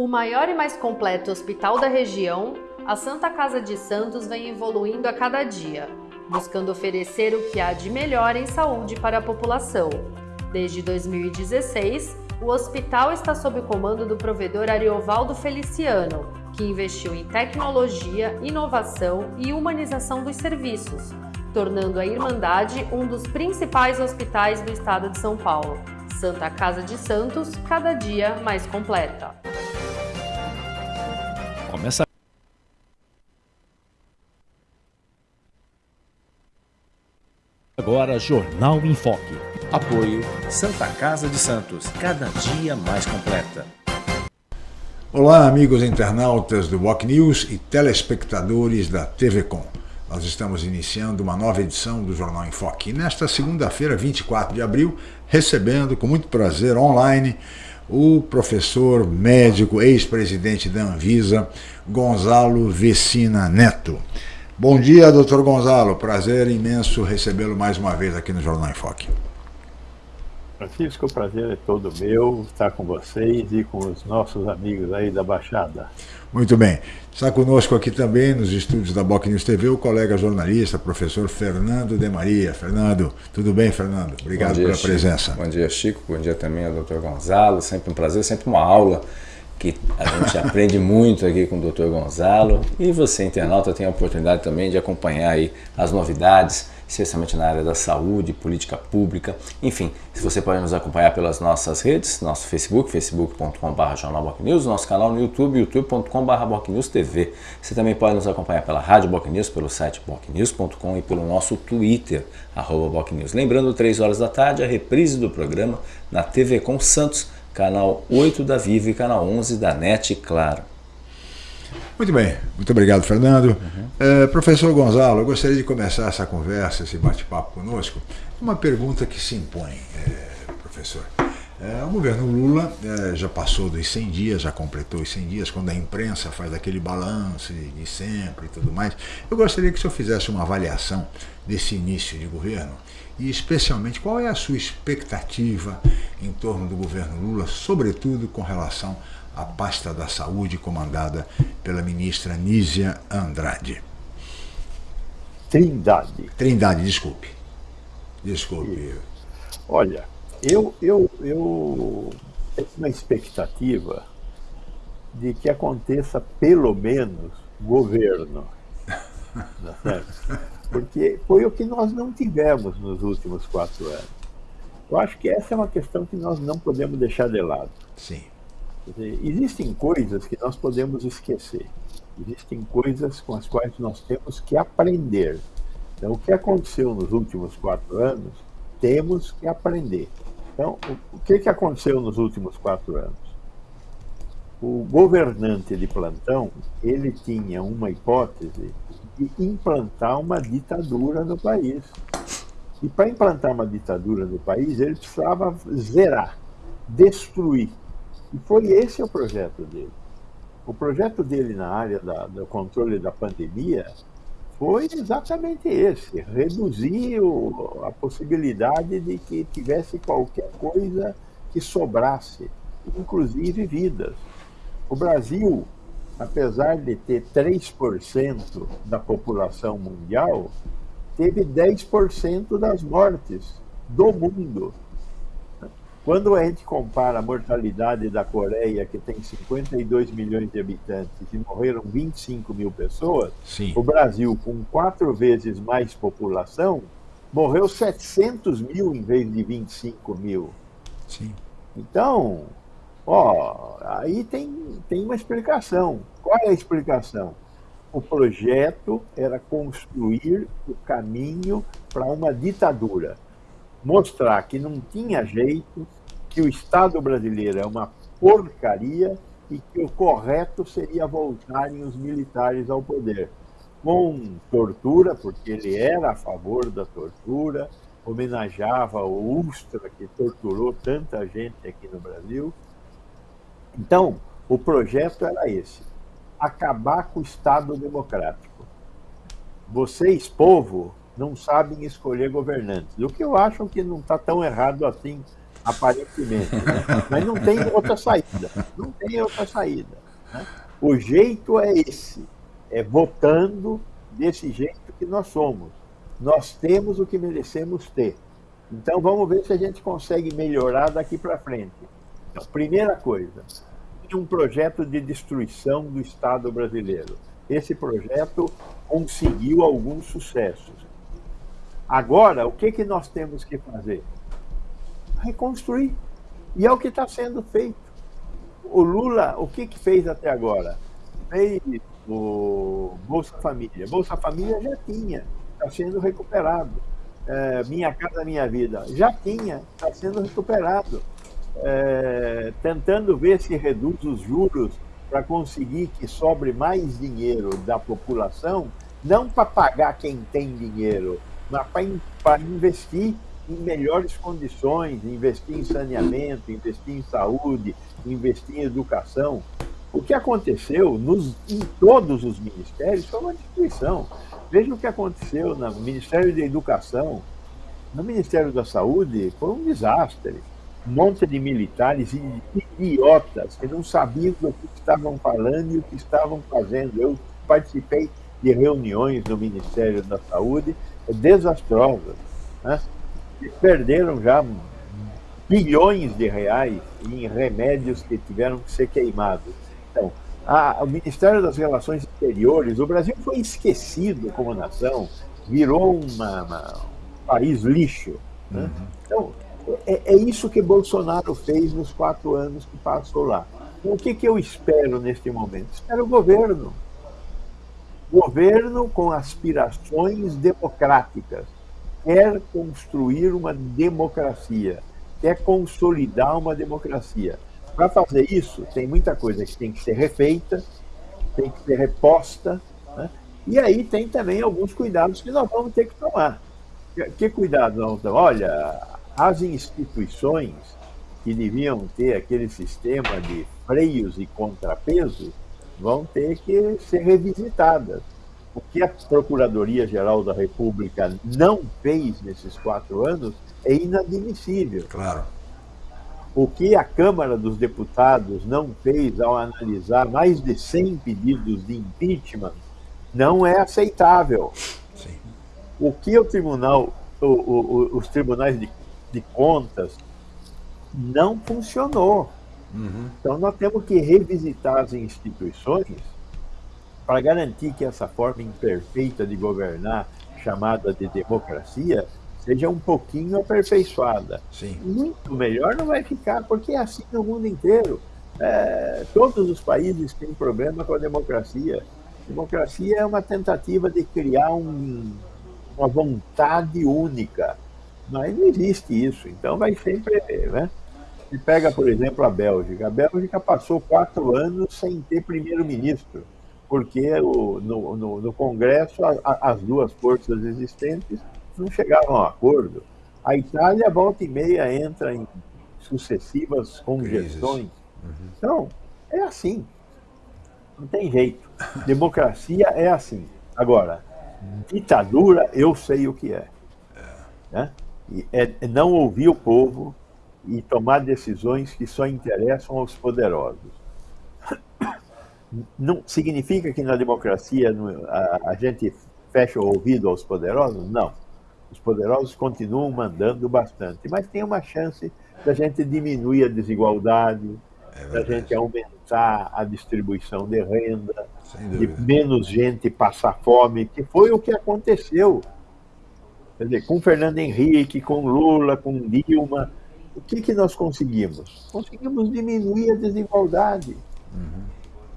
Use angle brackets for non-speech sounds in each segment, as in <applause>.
O maior e mais completo hospital da região, a Santa Casa de Santos vem evoluindo a cada dia, buscando oferecer o que há de melhor em saúde para a população. Desde 2016, o hospital está sob o comando do provedor Ariovaldo Feliciano, que investiu em tecnologia, inovação e humanização dos serviços, tornando a Irmandade um dos principais hospitais do estado de São Paulo. Santa Casa de Santos, cada dia mais completa. Agora Jornal em Foque. Apoio Santa Casa de Santos, cada dia mais completa. Olá, amigos internautas do Boc News e telespectadores da TV Com. Nós estamos iniciando uma nova edição do Jornal em Foque. E nesta segunda-feira, 24 de abril, recebendo com muito prazer online o professor médico, ex-presidente da Anvisa, Gonzalo Vecina Neto. Bom dia, doutor Gonzalo. Prazer imenso recebê-lo mais uma vez aqui no Jornal em Foque. Francisco, o prazer é todo meu estar com vocês e com os nossos amigos aí da Baixada. Muito bem. Está conosco aqui também nos estúdios da Boc News TV o colega jornalista, professor Fernando de Maria. Fernando, tudo bem, Fernando? Obrigado dia, pela Chico. presença. Bom dia, Chico. Bom dia também ao doutor Gonzalo. Sempre um prazer, sempre uma aula que a gente aprende muito aqui com o doutor Gonzalo. E você, internauta, tem a oportunidade também de acompanhar aí as novidades especialmente na área da saúde, política pública, enfim, você pode nos acompanhar pelas nossas redes, nosso Facebook, facebook.com.br jornalbocnews, nosso canal no YouTube, youtube.com.br bocnewstv. Você também pode nos acompanhar pela Rádio Bocnews, pelo site bocnews.com e pelo nosso Twitter, arroba bocnews. Lembrando, 3 horas da tarde, a reprise do programa na TV com Santos, canal 8 da Vivo e canal 11 da NET, claro. Muito bem, muito obrigado, Fernando. Uhum. Professor Gonzalo, eu gostaria de começar essa conversa, esse bate-papo conosco, uma pergunta que se impõe, é, professor. É, o governo Lula é, já passou dos 100 dias, já completou os 100 dias, quando a imprensa faz aquele balanço de sempre e tudo mais. Eu gostaria que o senhor fizesse uma avaliação desse início de governo e, especialmente, qual é a sua expectativa em torno do governo Lula, sobretudo com relação a pasta da saúde comandada pela ministra Nízia Andrade. Trindade. Trindade, desculpe. Desculpe. Olha, eu, eu, eu tenho uma expectativa de que aconteça pelo menos governo. <laughs> Porque foi o que nós não tivemos nos últimos quatro anos. Eu acho que essa é uma questão que nós não podemos deixar de lado. Sim. Dizer, existem coisas que nós podemos esquecer. Existem coisas com as quais nós temos que aprender. Então, o que aconteceu nos últimos quatro anos, temos que aprender. Então, o, o que, que aconteceu nos últimos quatro anos? O governante de plantão, ele tinha uma hipótese de implantar uma ditadura no país. E para implantar uma ditadura no país, ele precisava zerar, destruir e foi esse o projeto dele. O projeto dele na área da, do controle da pandemia foi exatamente esse: reduzir o, a possibilidade de que tivesse qualquer coisa que sobrasse, inclusive vidas. O Brasil, apesar de ter 3% da população mundial, teve 10% das mortes do mundo. Quando a gente compara a mortalidade da Coreia, que tem 52 milhões de habitantes e morreram 25 mil pessoas, Sim. o Brasil, com quatro vezes mais população, morreu 700 mil em vez de 25 mil. Sim. Então, ó, aí tem, tem uma explicação. Qual é a explicação? O projeto era construir o caminho para uma ditadura mostrar que não tinha jeito, que o Estado brasileiro é uma porcaria e que o correto seria voltarem os militares ao poder. Com tortura, porque ele era a favor da tortura, homenageava o Ustra, que torturou tanta gente aqui no Brasil. Então, o projeto era esse: acabar com o Estado democrático. Vocês, povo, não sabem escolher governantes. O que eu acho que não está tão errado assim aparentemente. Né? Mas não tem outra saída. Não tem outra saída. Né? O jeito é esse: é votando desse jeito que nós somos. Nós temos o que merecemos ter. Então vamos ver se a gente consegue melhorar daqui para frente. Então, primeira coisa, um projeto de destruição do Estado brasileiro. Esse projeto conseguiu alguns sucessos. Agora, o que, que nós temos que fazer? Reconstruir. E é o que está sendo feito. O Lula, o que, que fez até agora? Fez o Bolsa Família. Bolsa Família já tinha, está sendo recuperado. É, minha Casa Minha Vida já tinha, está sendo recuperado. É, tentando ver se reduz os juros para conseguir que sobre mais dinheiro da população, não para pagar quem tem dinheiro, mas para investir em melhores condições, investir em saneamento, investir em saúde, investir em educação. O que aconteceu nos, em todos os ministérios foi uma destruição. Veja o que aconteceu no Ministério da Educação, no Ministério da Saúde, foi um desastre. Monte de militares idiotas que não sabiam do que estavam falando e o que estavam fazendo. Eu participei de reuniões no Ministério da Saúde desastrosas. Né? Perderam já bilhões de reais em remédios que tiveram que ser queimados. Então, a, o Ministério das Relações Exteriores, o Brasil foi esquecido como nação, virou uma, uma, um país lixo. Né? Uhum. Então, é, é, isso que Bolsonaro fez nos quatro anos que passou lá. O que, que eu espero neste momento? Espero o governo. Governo com aspirações democráticas. Quer construir uma democracia, quer consolidar uma democracia. Para fazer isso, tem muita coisa que tem que ser refeita, tem que ser reposta, né? e aí tem também alguns cuidados que nós vamos ter que tomar. Que cuidado nós vamos Olha, as instituições que deviam ter aquele sistema de freios e contrapesos vão ter que ser revisitadas. O que a Procuradoria-Geral da República não fez nesses quatro anos é inadmissível. Claro. O que a Câmara dos Deputados não fez ao analisar mais de 100 pedidos de impeachment não é aceitável. Sim. O que o tribunal, o, o, os tribunais de, de contas não funcionou. Uhum. Então nós temos que revisitar as instituições para garantir que essa forma imperfeita de governar, chamada de democracia, seja um pouquinho aperfeiçoada. Sim. Muito melhor não vai ficar, porque é assim no mundo inteiro. É, todos os países têm problema com a democracia. Democracia é uma tentativa de criar um, uma vontade única, mas não existe isso. Então vai sempre, né? Se pega, por exemplo, a Bélgica. A Bélgica passou quatro anos sem ter primeiro-ministro, porque o, no, no, no Congresso a, a, as duas forças existentes não chegavam a acordo. A Itália, volta e meia, entra em sucessivas congestões. Uhum. Então, é assim. Não tem jeito. Democracia é assim. Agora, ditadura, eu sei o que é. Né? É, é não ouvir o povo, e tomar decisões que só interessam aos poderosos. Não significa que na democracia a, a gente fecha o ouvido aos poderosos? Não. Os poderosos continuam mandando bastante, mas tem uma chance da gente diminuir a desigualdade, é da gente aumentar a distribuição de renda, de menos gente passar fome, que foi o que aconteceu. Quer dizer, com Fernando Henrique, com Lula, com Dilma, o que, que nós conseguimos? Conseguimos diminuir a desigualdade, uhum.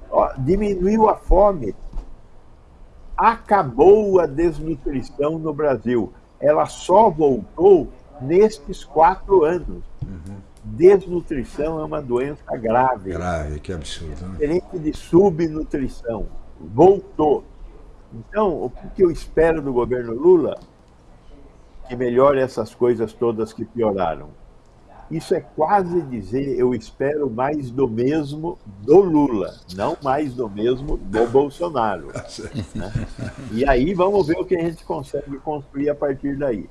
Ó, diminuiu a fome, acabou a desnutrição no Brasil. Ela só voltou nestes quatro anos. Uhum. Desnutrição é uma doença grave. Grave, que absurdo. Né? Diferente de subnutrição. Voltou. Então, o que eu espero do governo Lula? Que melhore essas coisas todas que pioraram isso é quase dizer, eu espero mais do mesmo do Lula, não mais do mesmo do Bolsonaro. <laughs> Né? E aí vamos ver o que a gente consegue construir a partir daí.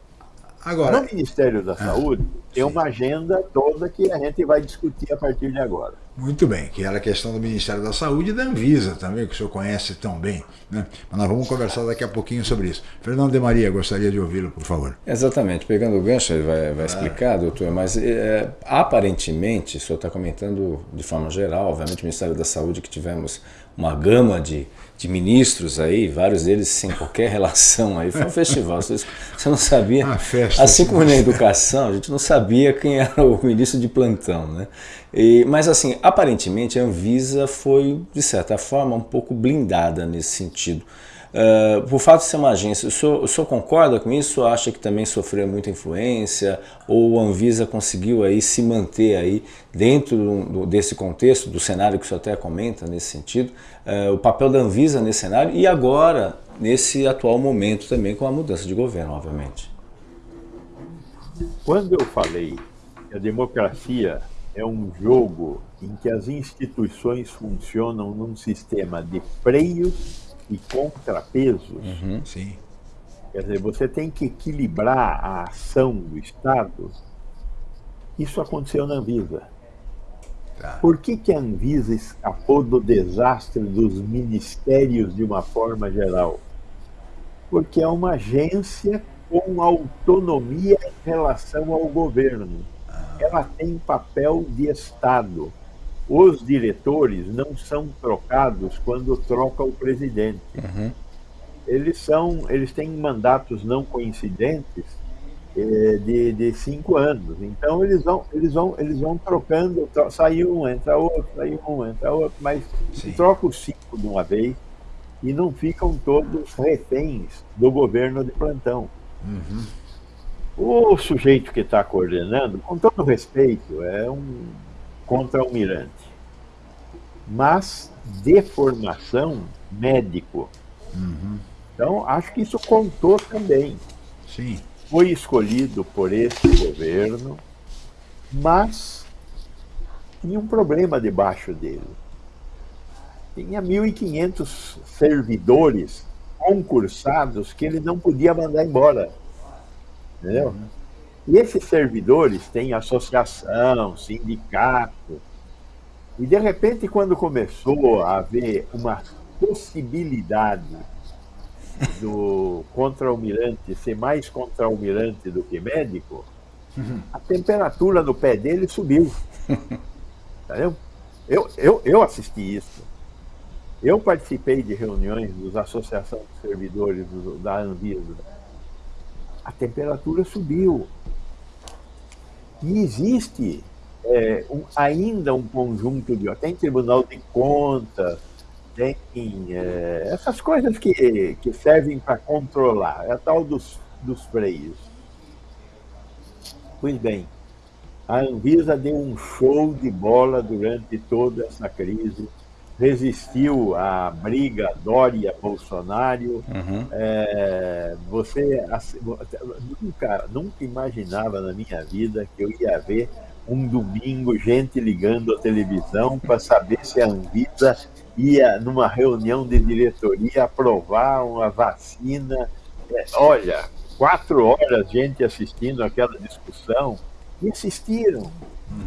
Agora, no Ministério da ah, Saúde, tem uma agenda toda que a gente vai discutir a partir de agora. Muito bem, que era a questão do Ministério da Saúde e da Anvisa também, que o senhor conhece tão bem. Né? Mas nós vamos conversar daqui a pouquinho sobre isso. Fernando de Maria, gostaria de ouvi-lo, por favor. Exatamente, pegando o gancho, ele vai, vai ah. explicar, doutor, mas é, aparentemente, o senhor está comentando de forma geral, obviamente, o Ministério da Saúde, que tivemos uma gama de de ministros aí, vários deles sem qualquer relação aí. Foi um <laughs> festival, você, não sabia. Uma festa, assim como na educação, a gente não sabia quem era o ministro de plantão, né? E, mas assim, aparentemente a Anvisa foi, de certa forma, um pouco blindada nesse sentido. Uh, por fato de ser uma agência, o senhor, o senhor concorda com isso? Acha que também sofreu muita influência? Ou a Anvisa conseguiu aí se manter aí dentro do, desse contexto, do cenário que o senhor até comenta nesse sentido, uh, o papel da Anvisa nesse cenário e agora nesse atual momento também com a mudança de governo, obviamente? Quando eu falei que a democracia é um jogo em que as instituições funcionam num sistema de freios e contrapesos. Uhum, sim. Quer dizer, você tem que equilibrar a ação do Estado. Isso aconteceu na Anvisa. Tá. Por que, que a Anvisa escapou do desastre dos ministérios de uma forma geral? Porque é uma agência com autonomia em relação ao governo. Ah. Ela tem papel de Estado os diretores não são trocados quando troca o presidente. Uhum. Eles são, eles têm mandatos não coincidentes eh, de, de cinco anos. Então eles vão, eles vão, eles vão trocando, tro sai um, entra outro, sai um, entra outro, mas troca os cinco de uma vez e não ficam todos reféns do governo de plantão. Uhum. O sujeito que está coordenando, com todo respeito, é um contra-almirante, mas de formação médico. Uhum. Então, acho que isso contou também. Sim. Foi escolhido por esse governo, mas tinha um problema debaixo dele. Tinha 1.500 servidores concursados que ele não podia mandar embora. Entendeu? Uhum. E esses servidores têm associação, sindicato. E, de repente, quando começou a haver uma possibilidade do contra-almirante ser mais contra-almirante do que médico, a temperatura do pé dele subiu. Entendeu? Eu, eu, eu assisti isso. Eu participei de reuniões dos associações de servidores do, da Anvisa. A temperatura subiu. E existe é, um, ainda um conjunto de. Tem Tribunal de Contas, tem é, essas coisas que, que servem para controlar, é a tal dos, dos freios. Pois bem, a Anvisa deu um show de bola durante toda essa crise resistiu à briga Dória-Bolsonaro. Uhum. É, você nunca, nunca imaginava na minha vida que eu ia ver um domingo gente ligando a televisão para saber se a Anvisa ia, numa reunião de diretoria, aprovar uma vacina. É, olha, quatro horas gente assistindo aquela discussão e assistiram.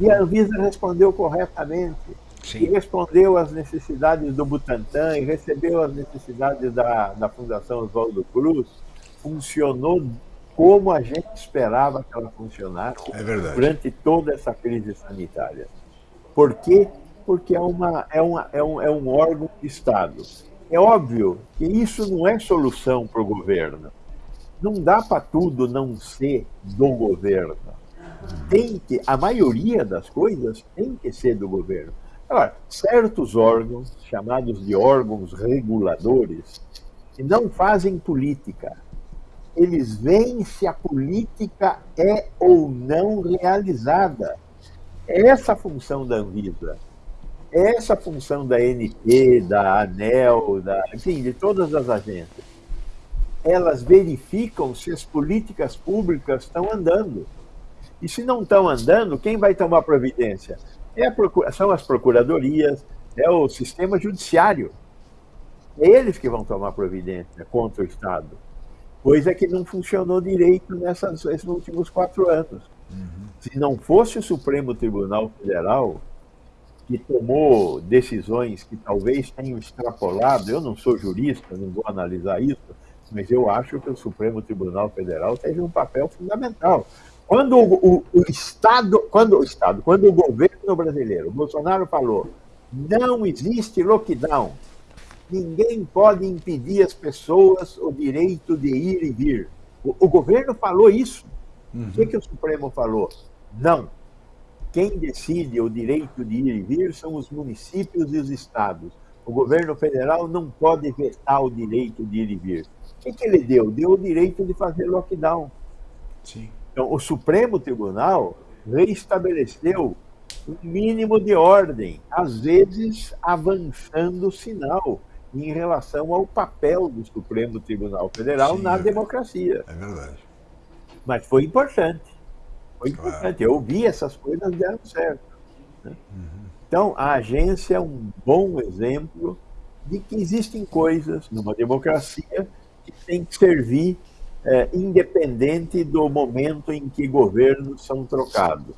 E a Anvisa respondeu corretamente. Sim. e respondeu às necessidades do Butantan e recebeu as necessidades da, da Fundação Oswaldo Cruz, funcionou como a gente esperava que ela funcionasse é durante toda essa crise sanitária. Por quê? Porque é, uma, é, uma, é, um, é um órgão de Estado. É óbvio que isso não é solução para o governo. Não dá para tudo não ser do governo. Tem que, a maioria das coisas tem que ser do governo. Agora, certos órgãos, chamados de órgãos reguladores, que não fazem política, eles veem se a política é ou não realizada. Essa a função da Anvisa. Essa a função da NP, da ANEL, da, enfim, de todas as agências. Elas verificam se as políticas públicas estão andando. E se não estão andando, quem vai tomar providência? É procura, são as procuradorias, é o sistema judiciário. É eles que vão tomar providência contra o Estado. coisa que não funcionou direito nessas, nesses últimos quatro anos. Uhum. Se não fosse o Supremo Tribunal Federal, que tomou decisões que talvez tenham extrapolado, eu não sou jurista, não vou analisar isso, mas eu acho que o Supremo Tribunal Federal teve um papel fundamental. Quando o, o, o Estado, quando o Estado, quando o governo brasileiro, Bolsonaro falou, não existe lockdown, ninguém pode impedir as pessoas o direito de ir e vir. O, o governo falou isso. Uhum. O que, que o Supremo falou? Não. Quem decide o direito de ir e vir são os municípios e os estados. O governo federal não pode vetar o direito de ir e vir. O que, que ele deu? Deu o direito de fazer lockdown. Sim. Então, o Supremo Tribunal reestabeleceu um mínimo de ordem, às vezes avançando o sinal em relação ao papel do Supremo Tribunal Federal Sim, na é democracia. É verdade. Mas foi importante. Foi claro. importante. Eu vi essas coisas deram certo. Né? Uhum. Então, a agência é um bom exemplo de que existem coisas numa democracia que tem que servir é, independente do momento em que governos são trocados.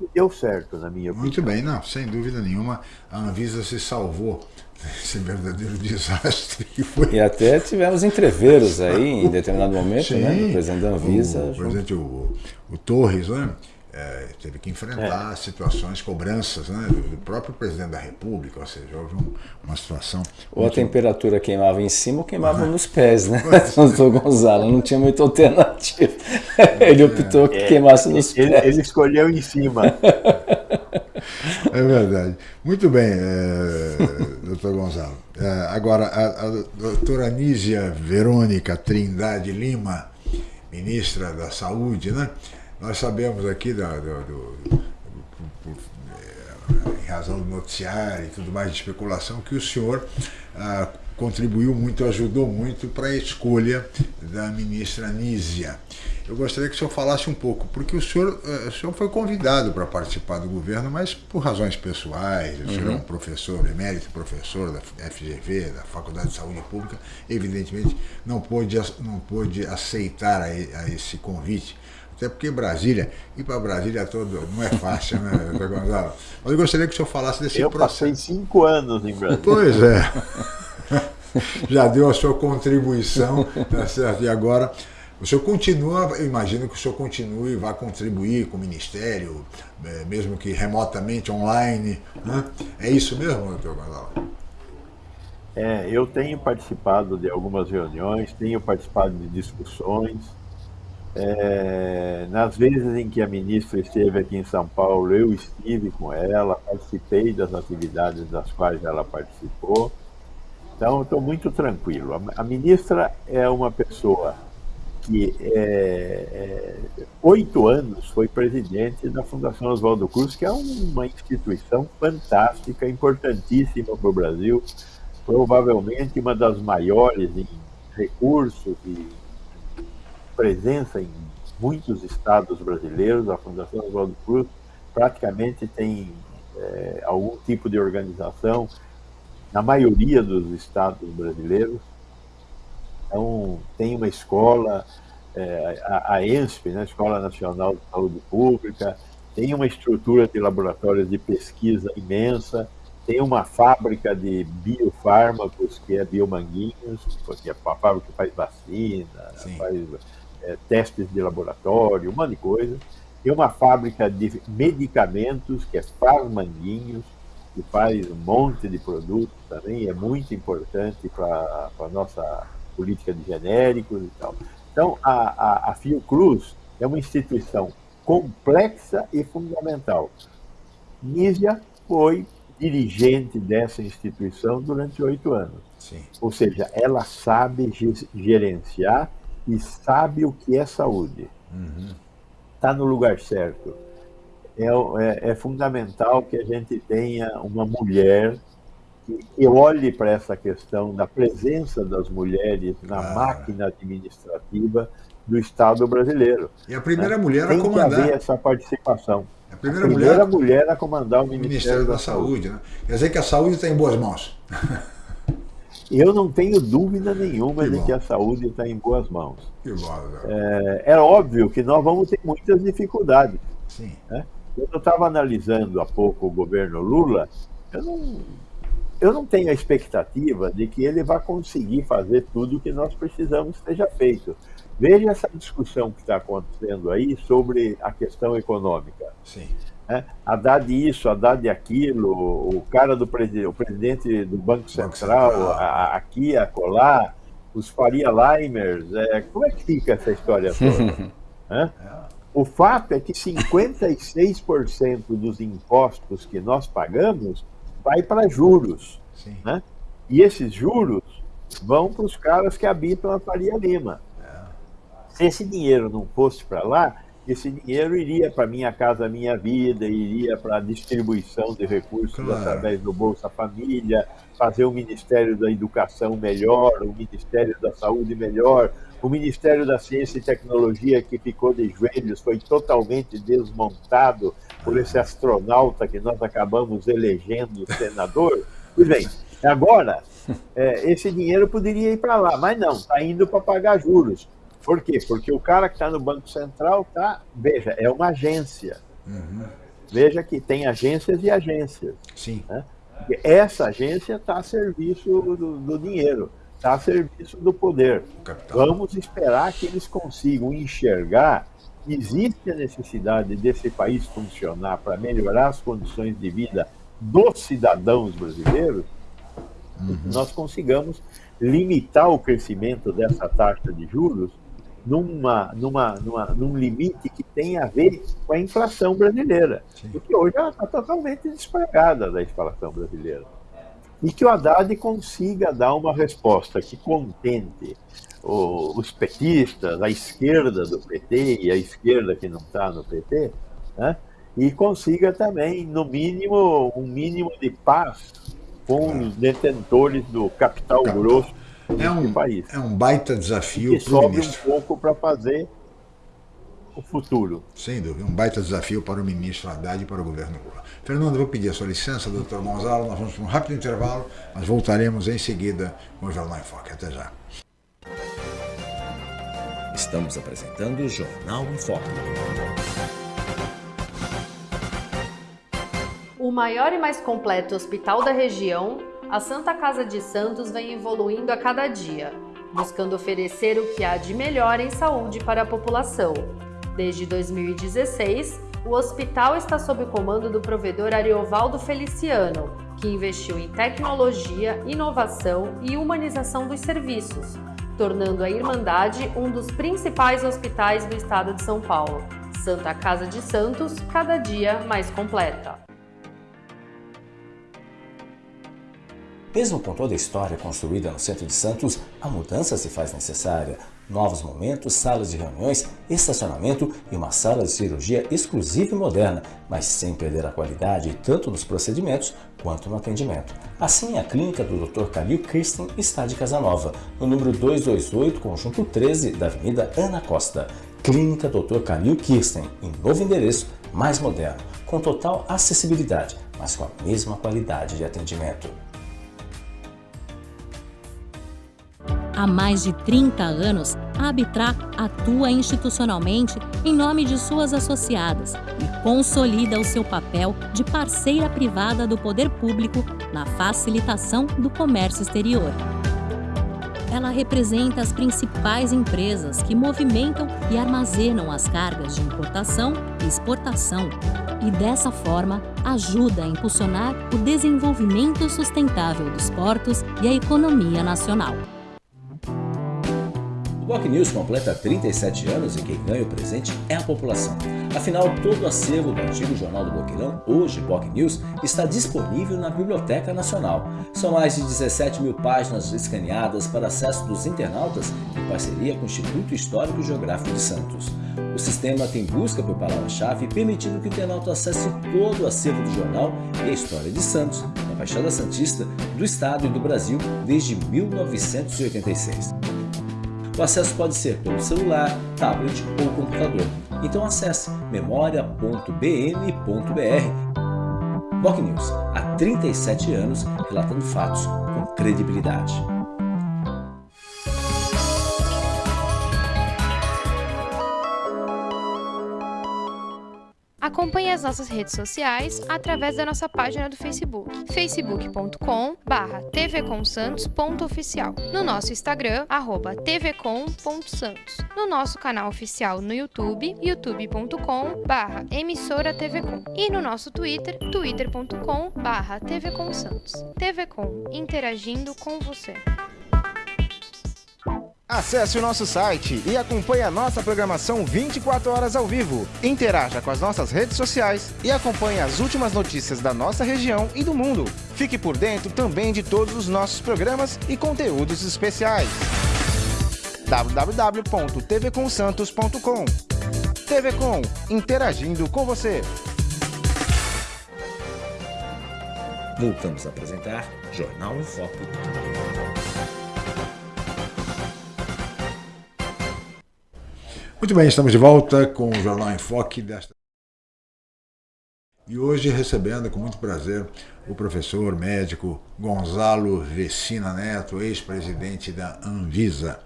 E deu certo, na minha opinião. Muito bem, não, sem dúvida nenhuma, a Anvisa se salvou desse verdadeiro <laughs> desastre que foi. E até tivemos entreveros aí em <laughs> determinado momento, Sim, né? O presidente da Anvisa. O, o presidente, o, o Torres, né? É, teve que enfrentar é. situações, cobranças né, do, próprio presidente da República, ou seja, houve um, uma situação. Ou muito... a temperatura queimava em cima ou queimava nos pés, né? <laughs> Doutor Gonzalo, não tinha muita alternativa. <laughs> Ele optou que é, queimasse nos ele, pés. Ele escolheu em cima. <laughs> É verdade. Muito bem, é, doutor Gonzalo. É, agora, a, a doutora Nízia Verônica Trindade Lima, ministra da Saúde, né? Nós sabemos aqui, da, do, do, do, em razão do noticiário e tudo mais de especulação, que o senhor ah, contribuiu muito, ajudou muito para a escolha da ministra Nízia. Eu gostaria que o senhor falasse um pouco, porque o senhor, eh, o senhor foi convidado para participar do governo, mas por razões pessoais, o senhor é um uhum. professor, emérito professor da FGV, da Faculdade de Saúde Pública, evidentemente não pôde, não pôde aceitar a, a esse convite até porque Brasília, ir para Brasília todo não é fácil, né, <laughs> doutor Gonzalo? Mas eu gostaria que o senhor falasse desse eu processo. Eu passei cinco anos em Brasília. Pois é. <laughs> Já deu a sua contribuição, tá certo? E agora o senhor continua, eu imagino que o senhor continue e vá contribuir com o Ministério, é, mesmo que remotamente, online. Né? É isso mesmo, doutor Gonzalo? É, eu tenho participado de algumas reuniões, tenho participado de discussões, é, nas vezes em que a ministra esteve aqui em São Paulo, eu estive com ela, participei das atividades das quais ela participou. Então, estou muito tranquilo. A, ministra é uma pessoa que é, é, oito anos foi presidente da Fundação Oswaldo Cruz, que é uma instituição fantástica, importantíssima para o Brasil, provavelmente uma das maiores em recursos e presença em muitos estados brasileiros. A Fundação Oswaldo Cruz praticamente tem é, algum tipo de organização na maioria dos estados brasileiros. Então, tem uma escola, é, a, a ENSP, né, Escola Nacional de Saúde Pública, tem uma estrutura de laboratórios de pesquisa imensa, tem uma fábrica de biofármacos, que é Biomanguinhos, que é a fábrica que faz vacina, Sim. faz é, testes de laboratório, um monte de coisa. Tem uma fábrica de medicamentos, que é Farmanguinhos, que faz um monte de produtos também, é muito importante para a nossa política de genéricos e tal. Então, a, a, a Fiocruz é uma instituição complexa e fundamental. Nízia foi dirigente dessa instituição durante oito anos. Sim. Ou seja, ela sabe gerenciar e sabe o que é saúde. Está uhum. no lugar certo. É, é, é, fundamental que a gente tenha uma mulher que, que olhe para essa questão da presença das mulheres na ah. máquina administrativa do Estado brasileiro. E a primeira né? mulher Tem a comandar. Tem que haver essa participação. A primeira, a primeira mulher, mulher, a comandar o Ministério, Ministério da, da, Saúde. Né? Quer dizer que a saúde está em boas mãos. <laughs> eu não tenho dúvida nenhuma que de que a saúde está em boas mãos. Que bom, é, é, óbvio que nós vamos ter muitas dificuldades. Sim. Né? Eu estava analisando há pouco o governo Lula, eu não, eu não tenho a expectativa de que ele vá conseguir fazer tudo o que nós precisamos que seja feito. Veja essa discussão que está acontecendo aí sobre a questão econômica. Sim. É, Haddad isso, Haddad aquilo, o cara do presidente, o presidente do Banco Central, Banco Central. A, aqui, acolá, os Faria Limers, é, como é que fica essa história <laughs> toda? é? O fato é que 56% dos impostos que nós pagamos vai para juros. Né? E esses juros vão para os caras que habitam a Faria Lima. É. Se esse dinheiro não fosse para lá, esse dinheiro iria para Minha Casa Minha Vida, iria para a distribuição de recursos claro. através do Bolsa Família, fazer o Ministério da Educação melhor, o Ministério da Saúde melhor, o Ministério da Ciência e Tecnologia, que ficou de joelhos, foi totalmente desmontado por esse astronauta que nós acabamos elegendo senador. <laughs> Pois bem, agora, é, esse dinheiro poderia ir para lá, mas não, está indo para pagar juros. Por quê? Porque o cara que está no Banco Central tá, veja, é uma agência. Uhum. Veja que tem agências e agências. Sim. Né? Essa agência está a serviço do, do dinheiro, está a serviço do poder. Vamos esperar que eles consigam enxergar que existe a necessidade desse país funcionar para melhorar as condições de vida dos cidadãos brasileiros, uhum. nós consigamos limitar o crescimento dessa taxa de juros numa, numa, numa, num limite que tem a ver com a inflação brasileira. Sim. Porque hoje ela está totalmente despregada da inflação brasileira. E que o Haddad consiga dar uma resposta que contente o, os petistas, a esquerda do PT e a esquerda que não está no PT, né? e consiga também, no mínimo, um mínimo de paz com os detentores do capital grosso é um, país. É um baita desafio para o ministro. um pouco para fazer o futuro. Sem dúvida, um baita desafio para o ministro Haddad e para o governo Lula. Fernando, vou pedir a sua licença, doutor Gonzalo, nós vamos para um rápido intervalo, mas voltaremos em seguida com o Jornal em Foque. Até já. Estamos apresentando o Jornal em Foque. O maior e mais completo hospital da região a Santa Casa de Santos vem evoluindo a cada dia, buscando oferecer o que há de melhor em saúde para a população. Desde 2016, o hospital está sob o comando do provedor Ariovaldo Feliciano, que investiu em tecnologia, inovação e humanização dos serviços, tornando a Irmandade um dos principais hospitais do estado de São Paulo. Santa Casa de Santos, cada dia mais completa. Mesmo com toda a história construída no centro de Santos, a mudança se faz necessária. Novos momentos, salas de reuniões, estacionamento e uma sala de cirurgia exclusiva e moderna, mas sem perder a qualidade tanto nos procedimentos quanto no atendimento. Assim, a clínica do Dr. Calil Kirsten está de Casanova, no número 228, conjunto 13 da Avenida Ana Costa. Clínica Dr. Calil Kirsten, em novo endereço, mais moderno, com total acessibilidade, mas com a mesma qualidade de atendimento. Há mais de 30 anos, a Abitra atua institucionalmente em nome de suas associadas e consolida o seu papel de parceira privada do poder público na facilitação do comércio exterior. Ela representa as principais empresas que movimentam e armazenam as cargas de importação e exportação e, dessa forma, ajuda a impulsionar o desenvolvimento sustentável dos portos e a economia nacional. Boc News completa 37 anos e quem ganha o presente é a população. Afinal, todo o acervo do antigo Jornal do Boqueirão, hoje Boc News, está disponível na Biblioteca Nacional. São mais de 17 mil páginas escaneadas para acesso dos internautas em parceria com o Instituto Histórico e Geográfico de Santos. O sistema tem busca por palavra-chave, permitindo que o internauta acesse todo o acervo do jornal e a história de Santos, na Baixada Santista, do Estado e do Brasil desde 1986. O acesso pode ser pelo celular, tablet ou computador. Então acesse memoria.bm.br. Boc News, há 37 anos relatando fatos com credibilidade. Acompanhe as nossas redes sociais através da nossa página do Facebook, facebook.com tvcomsantos.oficial, no nosso Instagram, arroba tvcom.santos, no nosso canal oficial no YouTube, youtube.com emissora tvcom e no nosso Twitter, twitter.com tvcomsantos. TVCom, interagindo com você. Acesse o nosso site e acompanhe a nossa programação 24 horas ao vivo. Interaja com as nossas redes sociais e acompanhe as últimas notícias da nossa região e do mundo. Fique por dentro também de todos os nossos programas e conteúdos especiais. www.tvcomsantos.com TV Com, interagindo com você. Voltamos a apresentar Jornal em Foco. Muito bem, estamos de volta com o Jornal em Foque desta. E hoje recebendo com muito prazer o professor médico Gonzalo Vecina Neto, ex-presidente da Anvisa.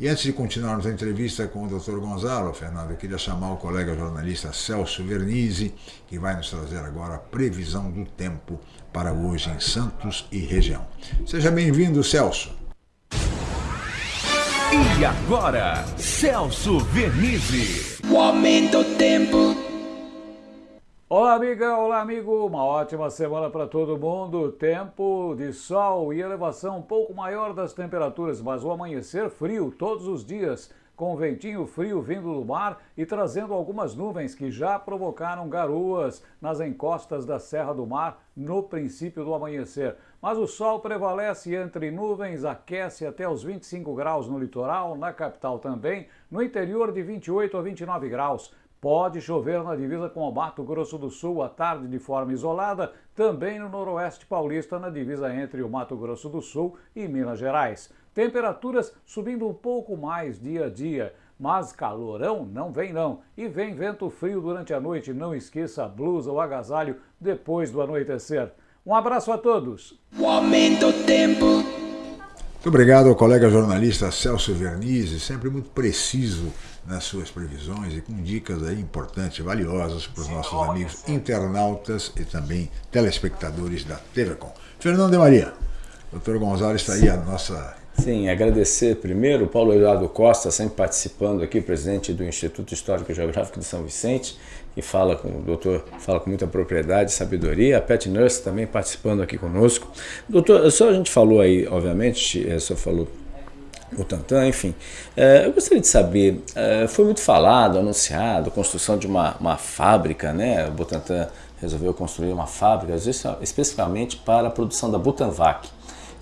E antes de continuarmos a entrevista com o Dr. Gonzalo, Fernando, eu queria chamar o colega jornalista Celso Vernizzi, que vai nos trazer agora a previsão do tempo para hoje em Santos e região. Seja bem-vindo, Celso. E agora, Celso Vernizzi. O aumento do tempo. Olá, amiga, olá, amigo. Uma ótima semana para todo mundo. Tempo de sol e elevação um pouco maior das temperaturas, mas o amanhecer frio todos os dias, com ventinho frio vindo do mar e trazendo algumas nuvens que já provocaram garoas nas encostas da Serra do Mar no princípio do amanhecer. Mas o sol prevalece entre nuvens, aquece até os 25 graus no litoral, na capital também, no interior de 28 a 29 graus. Pode chover na divisa com o Mato Grosso do Sul à tarde de forma isolada, também no noroeste paulista, na divisa entre o Mato Grosso do Sul e Minas Gerais. Temperaturas subindo um pouco mais dia a dia, mas calorão não vem não. E vem vento frio durante a noite, não esqueça a blusa ou agasalho depois do anoitecer. Um abraço a todos. O aumento do tempo. Muito obrigado ao colega jornalista Celso Vernizzi, sempre muito preciso nas suas previsões e com dicas aí importantes, valiosas para os nossos amigos internautas e também telespectadores da TVCom. Fernando de Maria, doutor Gonzalo está aí a nossa Sim, agradecer primeiro o Paulo Eduardo Costa, sempre participando aqui, presidente do Instituto Histórico e Geográfico de São Vicente, que fala com o doutor, fala com muita propriedade sabedoria. A Pat Nurse também participando aqui conosco. Doutor, só a gente falou aí, obviamente, eh, só falou o Tantan, enfim. É, eu gostaria de saber, é, foi muito falado, anunciado, construção de uma, uma fábrica, né? O Butantan resolveu construir uma fábrica, especificamente para a produção da Butanvac.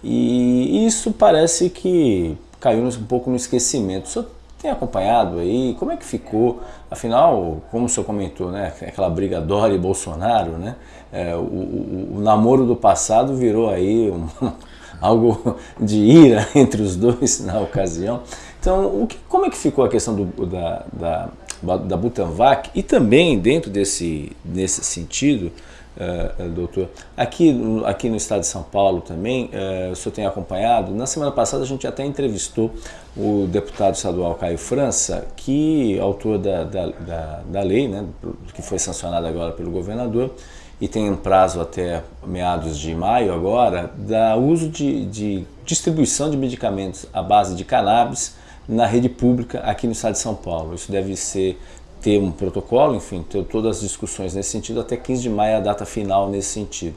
E isso parece que caiu um pouco no esquecimento. O senhor tem acompanhado aí? Como é que ficou? Afinal, como o senhor comentou, né, aquela briga Dória e Bolsonaro, né, é, o, o, namoro do passado virou aí um, <laughs> algo de ira <laughs> entre os dois na ocasião. Então, que, como é que ficou a questão do, da, da, da Butanvac? E também, dentro desse, desse sentido, uh, doutor, aqui, aqui no estado de São Paulo também, uh, o senhor tem acompanhado, na semana passada a gente até entrevistou o deputado estadual Caio França, que autor da, da, da, da lei, né, que foi sancionada agora pelo governador, e tem um prazo até meados de maio agora, da uso de, de distribuição de medicamentos à base de cannabis na rede pública aqui no estado de São Paulo. Isso deve ser ter um protocolo, enfim, ter todas as discussões nesse sentido, até 15 de maio é a data final nesse sentido.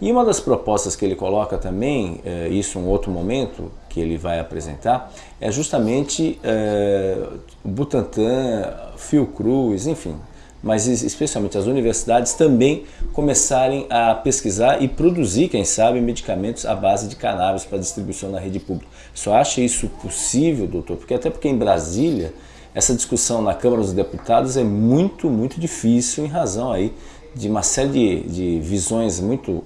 E uma das propostas que ele coloca também, é, isso um outro momento que ele vai apresentar, é justamente é, Butantan, Fiocruz, enfim, mas especialmente as universidades também começarem a pesquisar e produzir, quem sabe, medicamentos à base de cannabis para distribuição na rede pública. Só acha isso possível, doutor? Porque até porque em Brasília essa discussão na Câmara dos Deputados é muito, muito difícil em razão aí de uma série de, de visões muito,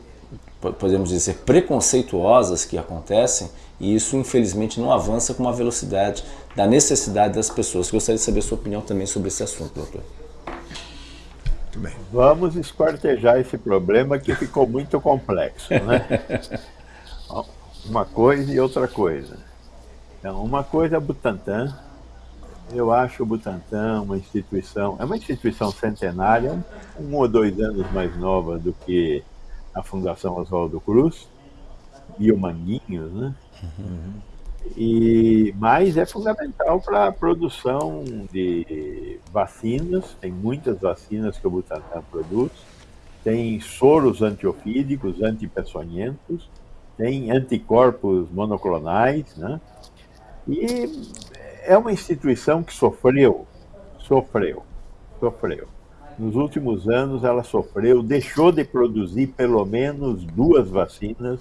podemos dizer, preconceituosas que acontecem e isso infelizmente não avança com uma velocidade da necessidade das pessoas. Gostaria de saber a sua opinião também sobre esse assunto, doutor. Muito bem. Vamos esquartejar esse problema que ficou muito complexo, né? <laughs> uma coisa e outra coisa. Então, uma coisa é Butantan, Eu acho o Butantan uma instituição, é uma instituição centenária, um ou dois anos mais nova do que a Fundação Oswaldo Cruz e o Manguinhos, né? Uhum. E, mas é fundamental para a produção de vacinas, tem muitas vacinas que o Butantan produz, tem soros antiofídicos, antipeçonhentos, tem anticorpos monoclonais, né? E é uma instituição que sofreu, sofreu, sofreu. Nos últimos anos ela sofreu, deixou de produzir pelo menos duas vacinas,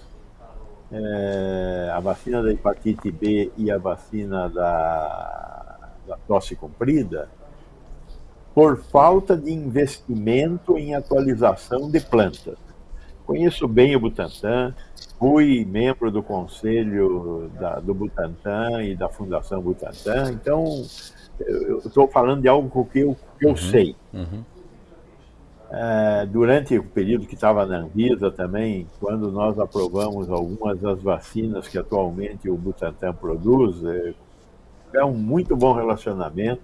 é, a vacina da hepatite B e a vacina da, da tosse comprida, por falta de investimento em atualização de plantas. Conheço bem o Butantan, fui membro do conselho da, do Butantan e da Fundação Butantan, então eu estou falando de algo que eu, que eu uhum, sei. Uhum. É, durante o período que estava na Anvisa também, quando nós aprovamos algumas das vacinas que atualmente o Butantan produz, é, é um muito bom relacionamento.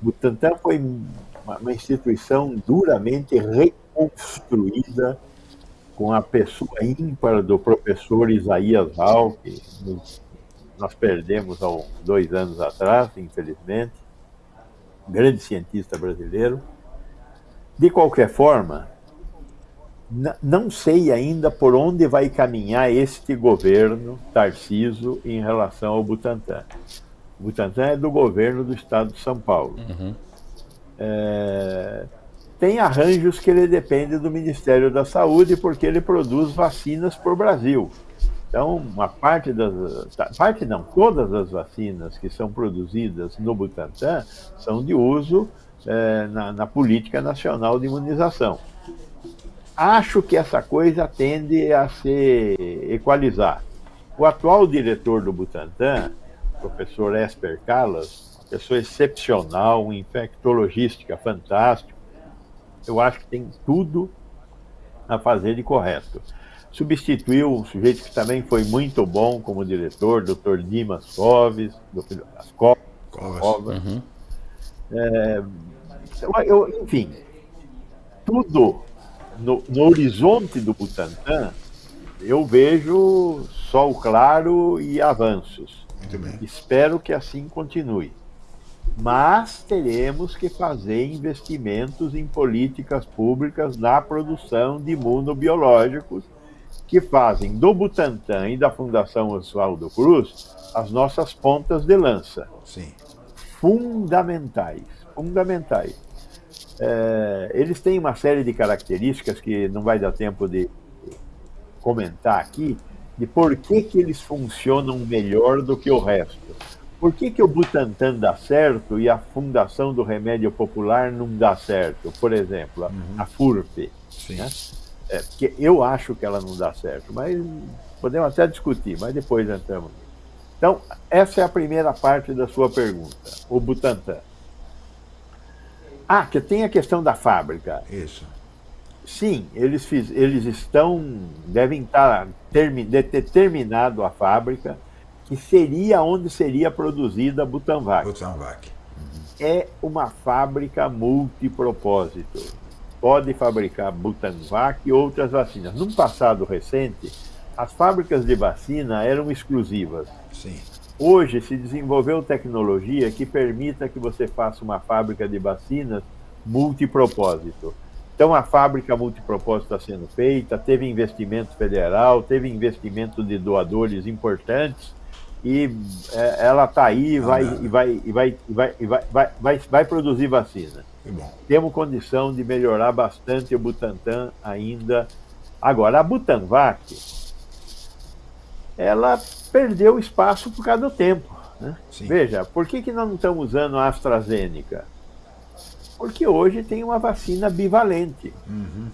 O Butantan foi uma, uma instituição duramente reconstruída com a pessoa ímpar do professor Isaías Hall, que nós perdemos há dois anos atrás, infelizmente, grande cientista brasileiro. De qualquer forma, não sei ainda por onde vai caminhar este governo Tarciso em relação ao Butantan. O Butantan é do governo do estado de São Paulo. Uhum. É, tem arranjos que ele depende do Ministério da Saúde, porque ele produz vacinas para o Brasil. Então, uma parte das. Parte não, todas as vacinas que são produzidas no Butantan são de uso é, na, na, política nacional de imunização. Acho que essa coisa tende a se equalizar. O atual diretor do Butantan, professor Esper Callas, pessoa excepcional, um infectologista fantástico, eu acho que tem tudo a fazer de correto. Substituiu um sujeito que também foi muito bom como diretor, Dr. Dimas Coves, Dr. Covas. Covas. Uhum. É, eu, enfim, tudo no, no, horizonte do Butantan, eu vejo sol claro e avanços. Espero que assim continue mas teremos que fazer investimentos em políticas públicas na produção de imunobiológicos que fazem do Butantan e da Fundação Oswaldo Cruz as nossas pontas de lança. Sim. Fundamentais, fundamentais. É, eles têm uma série de características que não vai dar tempo de comentar aqui, de por que, que eles funcionam melhor do que o resto. Por que, que o Butantan dá certo e a Fundação do Remédio Popular não dá certo? Por exemplo, a, uhum. a FURP. Né? É, porque eu acho que ela não dá certo, mas podemos até discutir, mas depois entramos. Então, essa é a primeira parte da sua pergunta, o Butantan. Ah, que tem a questão da fábrica. Isso. Sim, eles, fiz, eles estão, devem estar, termi, ter terminado a fábrica, que seria onde seria produzida a Butanvac. Butanvac. É uma fábrica multipropósito. Pode fabricar Butanvac e outras vacinas. Num passado recente, as fábricas de vacina eram exclusivas. Sim. Hoje se desenvolveu tecnologia que permita que você faça uma fábrica de vacinas multipropósito. Então a fábrica multipropósito está sendo feita, teve investimento federal, teve investimento de doadores importantes e é, ela está aí vai, e vai, e vai, e vai, e vai, vai, vai, vai produzir vacina. Temos condição de melhorar bastante o Butantan ainda. Agora, a Butanvac, ela perdeu espaço por causa do tempo. Né? Veja, por que, que nós não estamos usando a AstraZeneca? Porque hoje tem uma vacina bivalente. Uhum.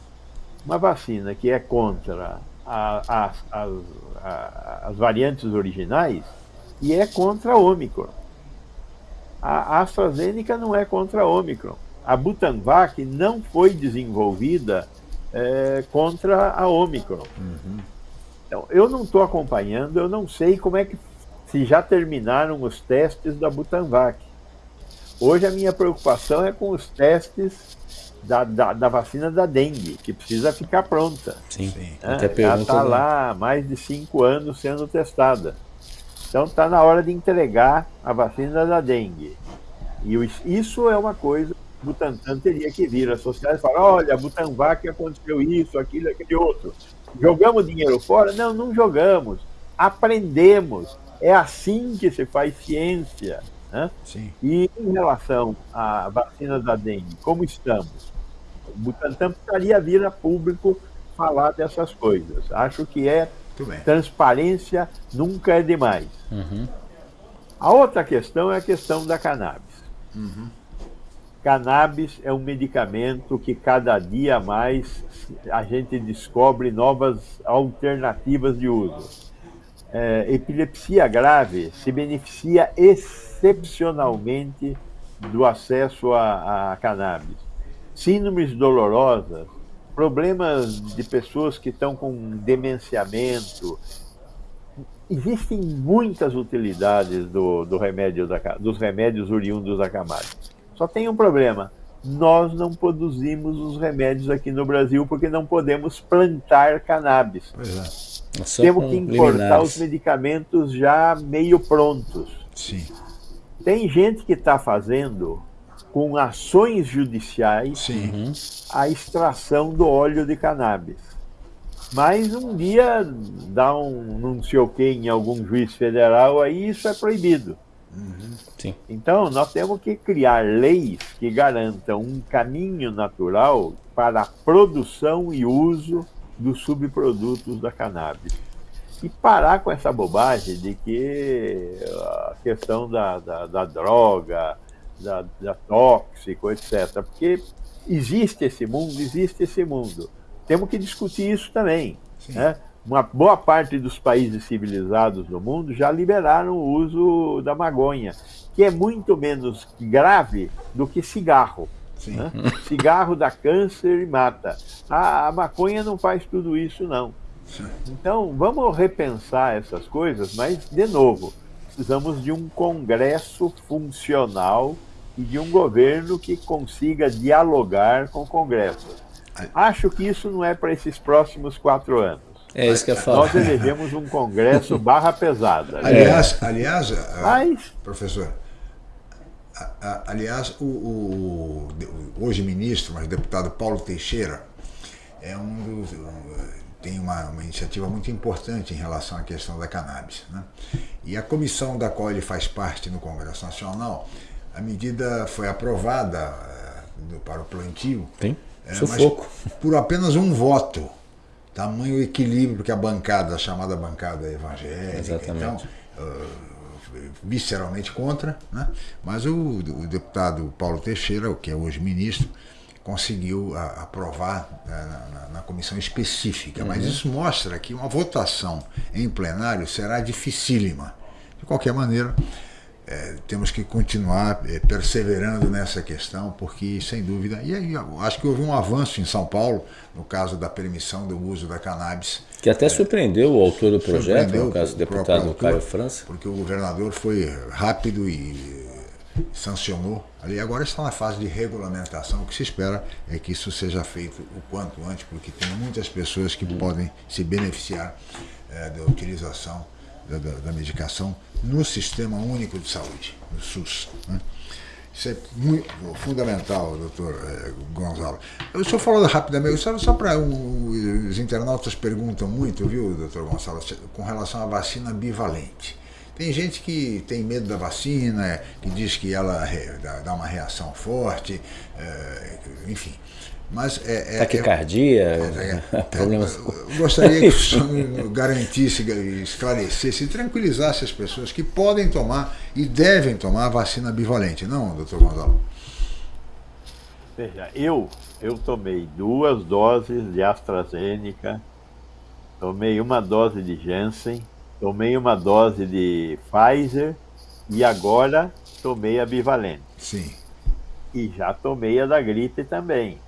Uma vacina que é contra a, a, a, as variantes originais e é contra a Omicron. A AstraZeneca não é contra a Omicron. A Butanvac não foi desenvolvida é, contra a Omicron. Uhum. Então, eu não estou acompanhando, eu não sei como é que se já terminaram os testes da Butanvac. Hoje a minha preocupação é com os testes da, da, da vacina da dengue, que precisa ficar pronta. Sim, né? até Ela está lá há mais de cinco anos sendo testada. Então está na hora de entregar a vacina da dengue. E isso é uma coisa que o Butantan teria que vir à sociedade e falar, olha, Butanvac aconteceu isso, aquilo, aquele outro. Jogamos dinheiro fora? Não, não jogamos. Aprendemos. É assim que se faz ciência. Né? Sim. E em relação à vacina da dengue, como estamos? O Butantan precisaria vir a público falar dessas coisas. Acho que é. Transparência nunca é demais. A outra questão é a questão da cannabis. Cannabis é um medicamento que cada dia mais a gente descobre novas alternativas de uso. É, epilepsia grave se beneficia excepcionalmente do acesso a, a cannabis. Síndromes dolorosas, problemas de pessoas que estão com demenciamento, existem muitas utilidades do, do remédio da, dos remédios oriundos da cannabis. Só tem um problema. Nós não produzimos os remédios aqui no Brasil porque não podemos plantar cannabis. Pois é. Só Temos que importar liminares. os medicamentos já meio prontos. Sim. Tem gente que está fazendo com ações judiciais Sim. a extração do óleo de cannabis. Mas um dia dá um não sei o que em algum juiz federal, aí isso é proibido. Sim. Então, nós temos que criar leis que garantam um caminho natural para a produção e uso dos subprodutos da cannabis. E parar com essa bobagem de que a questão da, da, da droga, da, da tóxico, etc. Porque existe esse mundo, existe esse mundo. Temos que discutir isso também. Né? Uma boa parte dos países civilizados do mundo já liberaram o uso da maconha, que é muito menos grave do que cigarro. né? Cigarro dá câncer e mata. A, a maconha não faz tudo isso, não. Então, vamos repensar essas coisas, mas, de novo, precisamos de um Congresso funcional e de um governo que consiga dialogar com o Congresso. Acho que isso não é para esses próximos quatro anos. É isso que eu falo. Nós elegemos um Congresso <laughs> barra pesada. Aliás, aliás a- Mas- professor, aliás, o, o- o hoje ministro, mas deputado Paulo Teixeira, é um dos, um, tem uma, uma iniciativa muito importante em relação à questão da cannabis. Né? E a comissão da qual ele faz parte no Congresso Nacional, a medida foi aprovada eh, para o plantio, Tem. é, Sufoco. mas por apenas um voto. Tamanho equilíbrio que a bancada, a chamada bancada evangélica, Exatamente. então, ah, visceralmente contra, né? mas o, o deputado Paulo Teixeira, que é hoje ministro, conseguiu a- aprovar né, na, na- na comissão específica. Mas Uhum. isso mostra que uma votação em plenário será dificílima. De qualquer maneira, eh, temos que continuar eh, perseverando nessa questão, porque, sem dúvida, e aí acho que houve um avanço em São Paulo, no caso da permissão do uso da cannabis. Que até surpreendeu o autor do projeto, no caso, o o próprio deputado autor, Caio França. Porque o governador foi rápido e eh, sancionou. Ali agora está na fase de regulamentação. O que se espera é que isso seja feito o quanto antes, porque tem muitas pessoas que podem se beneficiar eh, da utilização da, da- da medicação no Sistema Único de Saúde, no SUS. né? Isso é muito fundamental, doutor eh, Gonzalo. O senhor falou rapidamente, só, só para os internautas perguntam muito, viu, doutor Gonzalo, com relação à vacina bivalente. Tem gente que tem medo da vacina, que diz que ela dá, uma reação forte, eh, enfim. Mas é, é- Taquicardia, é- <laughs> problemas. eu gostaria que o <laughs> senhor garantisse, esclarecesse e tranquilizasse as pessoas que podem tomar e devem tomar a vacina bivalente, não, doutor Gonzalo? Veja, eu, eu tomei duas doses de AstraZeneca, tomei uma dose de Janssen, tomei uma dose de Pfizer e agora tomei a bivalente. Sim. E já tomei a da gripe também.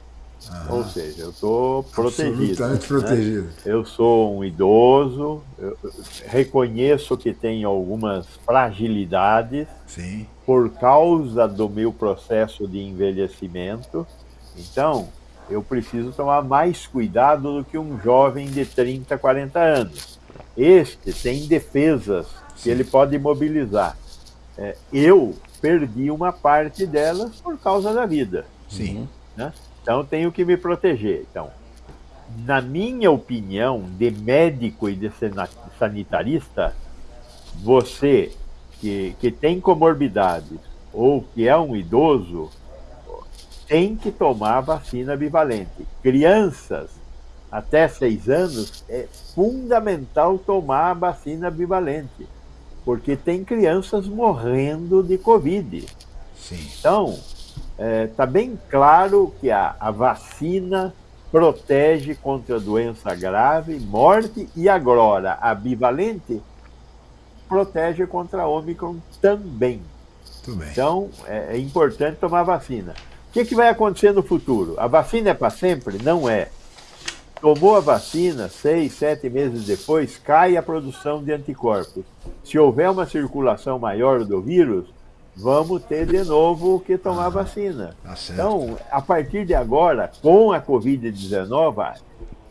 Ou seja, eu estou protegido. Absolutamente protegido. Né? Eu sou um idoso, reconheço que tenho algumas fragilidades Sim. por causa do meu processo de envelhecimento. Então, eu preciso tomar mais cuidado do que um jovem de 30, 40 anos. Este tem defesas que ele pode mobilizar. É, eu perdi uma parte delas por causa da vida. Sim. Né? Então tenho que me proteger. Então, na minha opinião, de médico e de sanitarista, você que, que tem comorbidades ou que é um idoso, tem que tomar vacina bivalente. Crianças até seis anos, é fundamental tomar a vacina bivalente, porque tem crianças morrendo de Covid. Sim. Então, está é, tá bem claro que a, a vacina protege contra doença grave, morte, e agora a bivalente protege contra a Omicron também. Então, é, é, importante tomar vacina. O que, que vai acontecer no futuro? A vacina é para sempre? Não é. Tomou a vacina, seis, sete meses depois, cai a produção de anticorpos. Se houver uma circulação maior do vírus, vamos ter de novo que tomar vacina. Tá então, a partir de agora, com a Covid-19,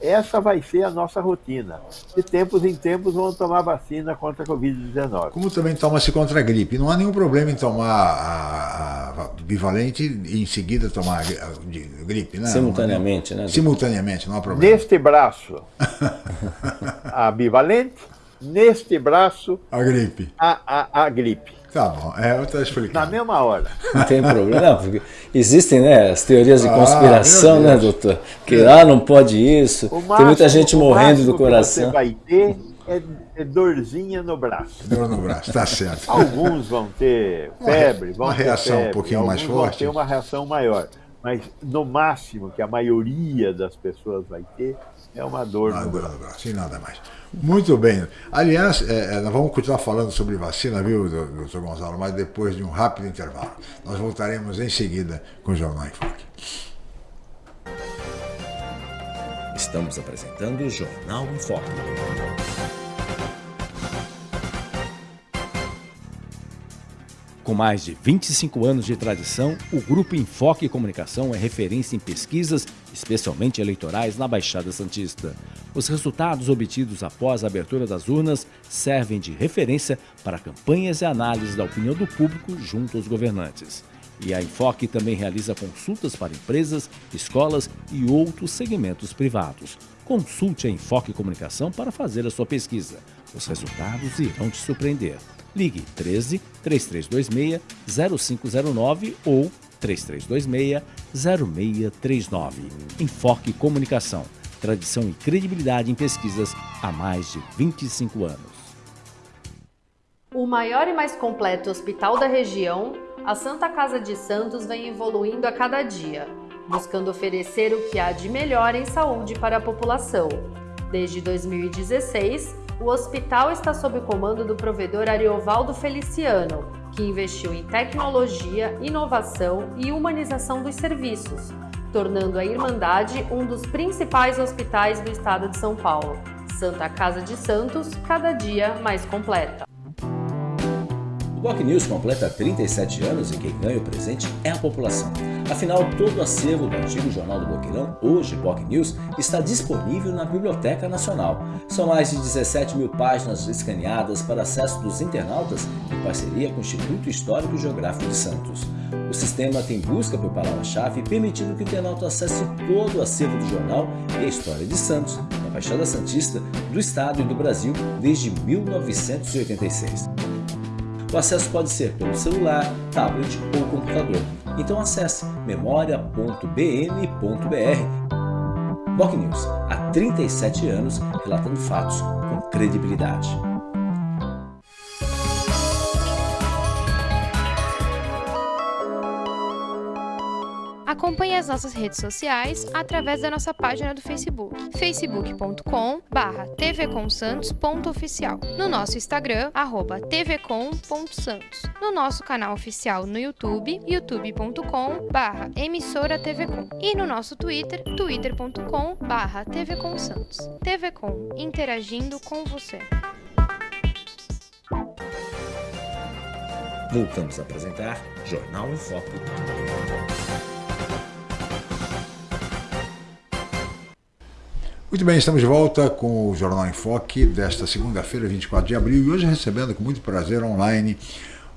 essa vai ser a nossa rotina. De tempos em tempos vamos tomar vacina contra a Covid-19. Como também toma-se contra a gripe. Não há nenhum problema em tomar a, a bivalente e em seguida tomar a gripe, né? Simultaneamente, né? Simultaneamente, não há problema. Neste braço, <laughs> a bivalente, neste braço, a gripe. A, a, a gripe. Tá bom, é, eu estou explicando. Na mesma hora. Não tem problema, não, porque existem né, as teorias de ah, conspiração, ah, né, doutor? Que lá ah, não pode isso, máximo, tem muita gente morrendo do coração. Que você vai ter é, é, dorzinha no braço. Dor no braço, tá certo. Alguns vão ter febre, vão uma ter reação febre, um pouquinho mais forte. Vão ter uma reação maior. Mas no máximo que a maioria das pessoas vai ter é uma dor no braço. no braço. E nada mais. Muito bem. Aliás, é, é, nós vamos continuar falando sobre vacina, viu, doutor Gonzalo, mas depois de um rápido intervalo. Nós voltaremos em seguida com o Jornal em Foque. Estamos apresentando o Jornal em Foque. Com mais de 25 anos de tradição, o Grupo Enfoque Comunicação é referência em pesquisas, especialmente eleitorais, na Baixada Santista. Os resultados obtidos após a abertura das urnas servem de referência para campanhas e análises da opinião do público junto aos governantes. E a Enfoque também realiza consultas para empresas, escolas e outros segmentos privados. Consulte a Enfoque Comunicação para fazer a sua pesquisa. Os resultados irão te surpreender. Ligue 13 3326 0509 ou 3326 0639. Enfoque Comunicação. Tradição e credibilidade em pesquisas há mais de 25 anos. O maior e mais completo hospital da região, a Santa Casa de Santos vem evoluindo a cada dia, buscando oferecer o que há de melhor em saúde para a população. Desde 2016, o hospital está sob o comando do provedor Ariovaldo Feliciano, que investiu em tecnologia, inovação e humanização dos serviços, tornando a Irmandade um dos principais hospitais do estado de São Paulo. Santa Casa de Santos, cada dia mais completa. Boc News completa 37 anos e quem ganha o presente é a população. Afinal, todo o acervo do antigo Jornal do Boqueirão, hoje Boc News, está disponível na Biblioteca Nacional. São mais de 17 mil páginas escaneadas para acesso dos internautas em parceria com o Instituto Histórico e Geográfico de Santos. O sistema tem busca por palavra-chave, permitindo que o internauta acesse todo o acervo do jornal e a história de Santos, na Baixada Santista, do Estado e do Brasil desde 1986. O acesso pode ser pelo celular, tablet ou computador. Então acesse memoria.bm.br. Boc News, há 37 anos, relatando fatos com credibilidade. Acompanhe as nossas redes sociais através da nossa página do Facebook, facebook.com/tvcomsantos.oficial, no nosso Instagram @tvcom.santos, no nosso canal oficial no YouTube, youtube.com/emissora-tvcom e no nosso Twitter, twitter.com/tvcomsantos. TVcom, interagindo com você. Voltamos a apresentar Jornal em Foco. Muito bem, estamos de volta com o Jornal em Foque desta segunda-feira, 24 de abril, e hoje recebendo com muito prazer online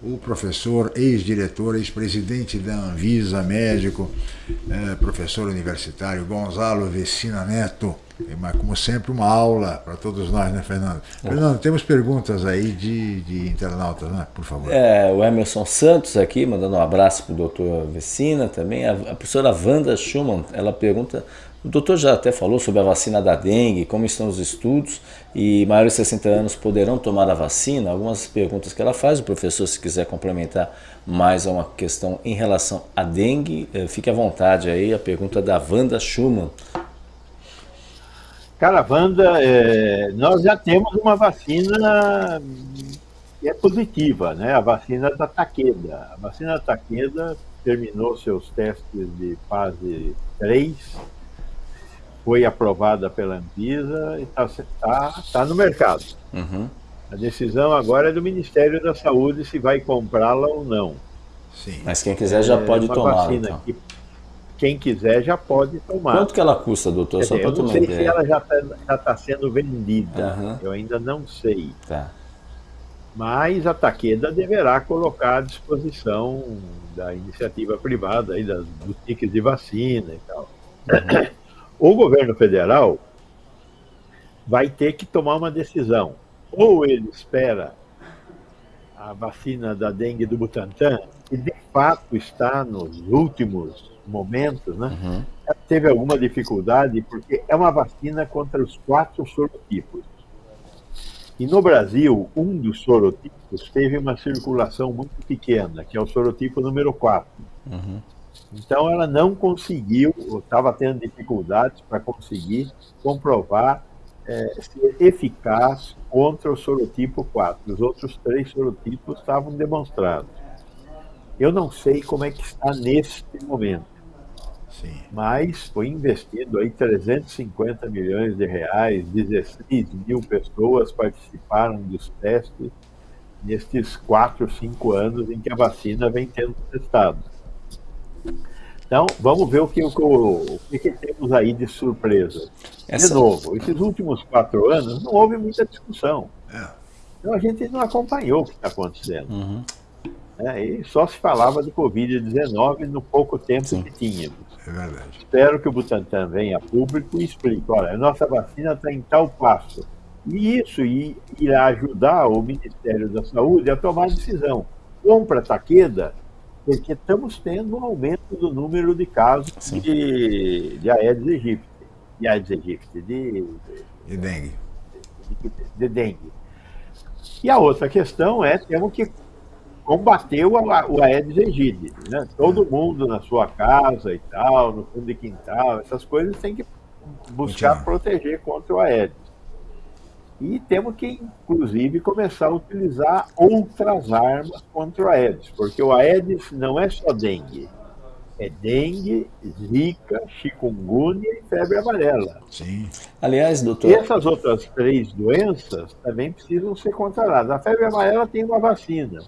o professor, ex-diretor, ex-presidente da Anvisa, médico, é, professor universitário Gonzalo Vecina Neto. Mas, como sempre, uma aula para todos nós, né, Fernando? É. Fernando, temos perguntas aí de, de internautas, né? Por favor. É, o Emerson Santos aqui, mandando um abraço para o doutor Vecina também. A, a professora Wanda Schumann, ela pergunta o doutor já até falou sobre a vacina da dengue, como estão os estudos e maiores de 60 anos poderão tomar a vacina. Algumas perguntas que ela faz, o professor, se quiser complementar mais uma questão em relação à dengue, eh, fique à vontade aí, a pergunta da Wanda Schumann. Cara, Wanda, é, nós já temos uma vacina que é positiva, né? A vacina da Taqueda. A vacina da Taqueda terminou seus testes de fase 3 foi aprovada pela Anvisa e está tá, tá no mercado. Uhum. A decisão agora é do Ministério da Saúde se vai comprá-la ou não. Sim. Mas quem quiser já é pode tomar. Então. Que, quem quiser já pode tomar. Quanto que ela custa, doutor? Dizer, Só para eu não sei ideia. se ela já está tá sendo vendida. Uhum. Eu ainda não sei. Tá. Mas a Taqueda deverá colocar à disposição da iniciativa privada, aí, das boutiques de vacina e tal. Uhum. <coughs> o governo federal vai ter que tomar uma decisão. Ou ele espera a vacina da dengue do Butantan, que de fato está nos últimos momentos, né? Uhum. Teve alguma dificuldade, porque é uma vacina contra os quatro sorotipos. E no Brasil, um dos sorotipos teve uma circulação muito pequena, que é o sorotipo número 4. Uhum. Então, ela não conseguiu, estava tendo dificuldades para conseguir comprovar é, ser eficaz contra o sorotipo 4. Os outros três sorotipos estavam demonstrados. Eu não sei como é que está neste momento. Sim. Mas foi investido aí 350 milhões de reais, 16 mil pessoas participaram dos testes nestes 4, 5 anos em que a vacina vem sendo testada. Então, vamos ver o que, o, o que, temos aí de surpresa. Essa... De novo, esses últimos quatro anos não houve muita discussão. É. Então a gente não acompanhou o que está acontecendo. Uhum. É, e só se falava de Covid-19 no pouco tempo Sim. que tínhamos. É verdade. Espero que o Butantan venha a público e explique, olha, a nossa vacina está em tal passo. E isso irá ajudar o Ministério da Saúde a tomar decisão. Compra Taqueda porque estamos tendo um aumento do número de casos de, de Aedes aegypti, de Aedes aegypti, de, de, de dengue. De, de, dengue. E a outra questão é, temos que combater o, o Aedes aegypti, né? Todo é. mundo na sua casa e tal, no fundo de quintal, essas coisas tem que buscar proteger contra o Aedes. E temos que, inclusive, começar a utilizar outras armas contra o Aedes, porque o Aedes não é só dengue. É dengue, zika, chikungunya e febre amarela. Sim. Aliás, doutor. E essas outras três doenças também precisam ser controladas. A febre amarela tem uma vacina,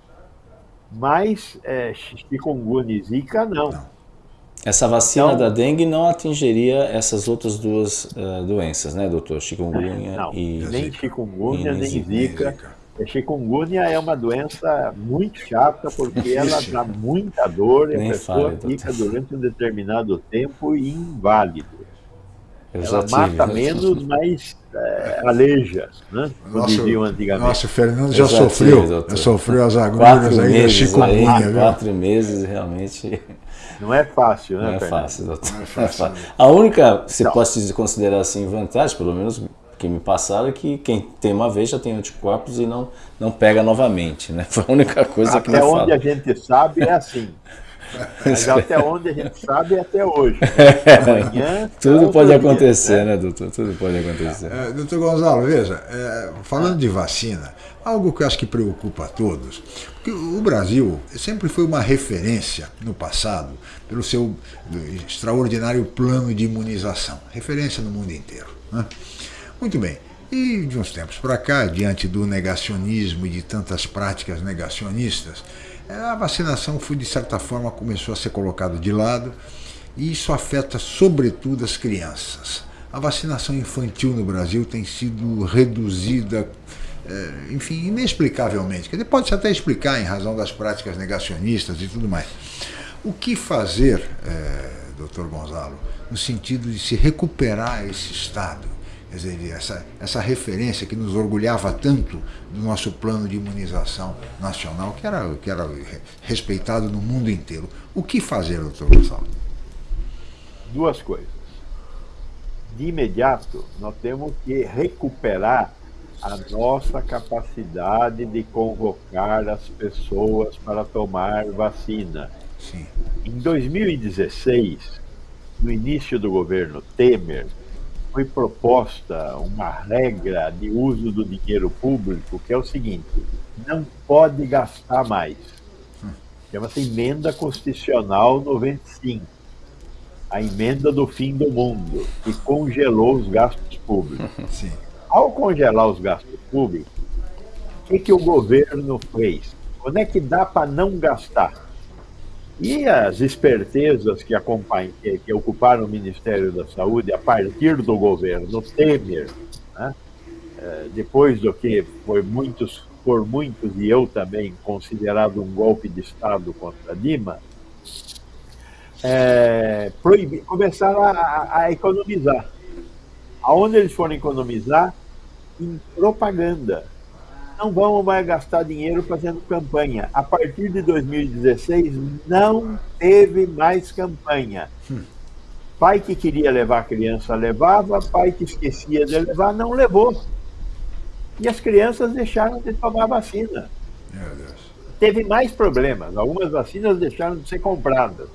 mas é, chikungunya e zika não. não. Essa vacina então, da dengue não atingiria essas outras duas uh, doenças, né, doutor? Chikungunya não, e. Nem chikungunya, nem zika. A chikungunya é uma doença muito chata porque <laughs> ela dá muita dor e a pessoa fale, fica durante um determinado tempo inválido. Eu ela mata tive, menos, mas é, aleija, né? Como nosso, diziam antigamente. Nossa, o Fernando já, já sofreu, tive, já sofreu as agulhas aí da chikungunya. Aí, quatro meses realmente não é fácil, né? Não é fácil, doutor. <laughs> Não é fácil. A única, se não. posso considerar assim, vantagem, pelo menos que me passaram, é que quem tem uma vez já tem anticorpos e não, não pega novamente, né? <laughs> Foi a única coisa Até que me Até onde a gente sabe é assim. <laughs> Mas <laughs> até onde a gente sabe é até hoje. Amanhã. Tudo pode acontecer, né? né, doutor? Tudo pode acontecer. É, doutor Gonzalo, veja, é, falando de vacina, algo que eu acho que preocupa a todos, porque o Brasil sempre foi uma referência no passado pelo seu extraordinário plano de imunização, referência no mundo inteiro. Né? Muito bem. E de uns tempos para cá, diante do negacionismo e de tantas práticas negacionistas, é, a vacinação foi, de certa forma, começou a ser colocada de lado e isso afeta sobretudo as crianças. A vacinação infantil no Brasil tem sido reduzida, é, enfim, inexplicavelmente. Pode-se até explicar em razão das práticas negacionistas e tudo mais. O que fazer, é, doutor Gonzalo, no sentido de se recuperar esse estado? Dizer, essa, essa referência que nos orgulhava tanto do nosso plano de imunização nacional, que era, que era respeitado no mundo inteiro. O que fazer, doutor Gonçalo? Duas coisas. De imediato, nós temos que recuperar a nossa capacidade de convocar as pessoas para tomar vacina. Sim. Em 2016, no início do governo Temer, foi proposta uma regra de uso do dinheiro público que é o seguinte: não pode gastar mais. Chama-se Emenda Constitucional 95, a emenda do fim do mundo, que congelou os gastos públicos. <laughs> Sim. Ao congelar os gastos públicos, o que, que o governo fez? Quando é que dá para não gastar? E as espertezas que, que, ocuparam o Ministério da Saúde a partir do governo Temer, né? é, depois do que foi muitos, por muitos e eu também considerado um golpe de Estado contra Dima, é, proibir, começaram a, a economizar. Aonde eles foram economizar? Em propaganda não vamos mais gastar dinheiro fazendo campanha. A partir de 2016, não teve mais campanha. Hum. Pai que queria levar a criança levava, pai que esquecia de levar não levou. E as crianças deixaram de tomar vacina. Teve mais problemas. Algumas vacinas deixaram de ser compradas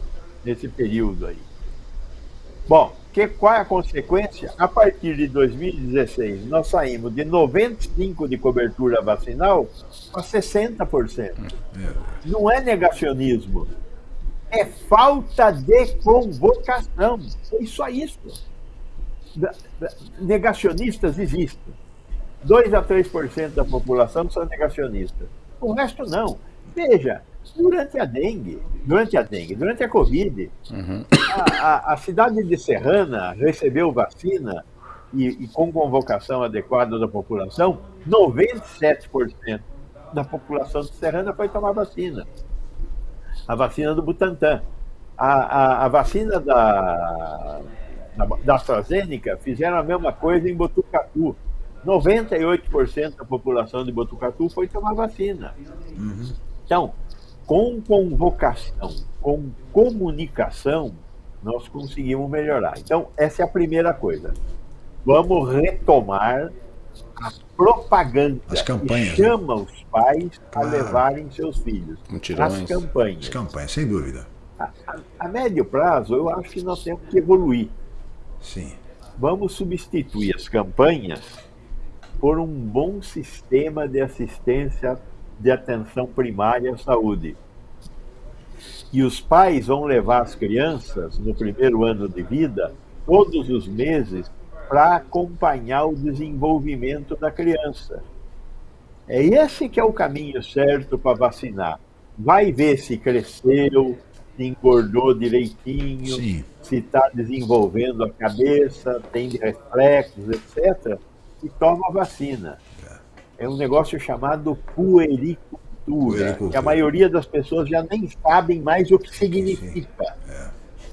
nesse período aí. Bom, que, qual é a consequência? A partir de 2016, nós saímos de 95% de cobertura vacinal para 60%. Não é negacionismo, é falta de convocação. É só isso. Negacionistas existem. 2 a 3% da população são negacionistas. O resto não. Veja, durante a dengue, durante a dengue, durante a Covid, uhum. a, a, a, cidade de Serrana recebeu vacina e, e, com convocação adequada da população, 97% da população de Serrana foi tomar vacina. A vacina do Butantan. A, a vacina da, da, da AstraZeneca fizeram a mesma coisa em Botucatu. 98% da população de Botucatu foi tomar vacina. Uhum. Então, com convocação, com comunicação, nós conseguimos melhorar. Então, essa é a primeira coisa. Vamos retomar a propaganda As campanhas, que chama né? os pais a levarem seus filhos. Mutirões. As campanhas. As campanhas, sem dúvida. A, a, a médio prazo, eu acho que nós temos que evoluir. Sim. Vamos substituir as campanhas por um bom sistema de assistência de atenção primária à saúde. E os pais vão levar as crianças no primeiro ano de vida, todos os meses, para acompanhar o desenvolvimento da criança. É esse que é o caminho certo para vacinar. Vai ver se cresceu, se engordou direitinho, Sim. se está desenvolvendo a cabeça, tem reflexos, etc. E toma a vacina é um negócio chamado puericultura, que a maioria das pessoas já nem sabem mais o que significa. É.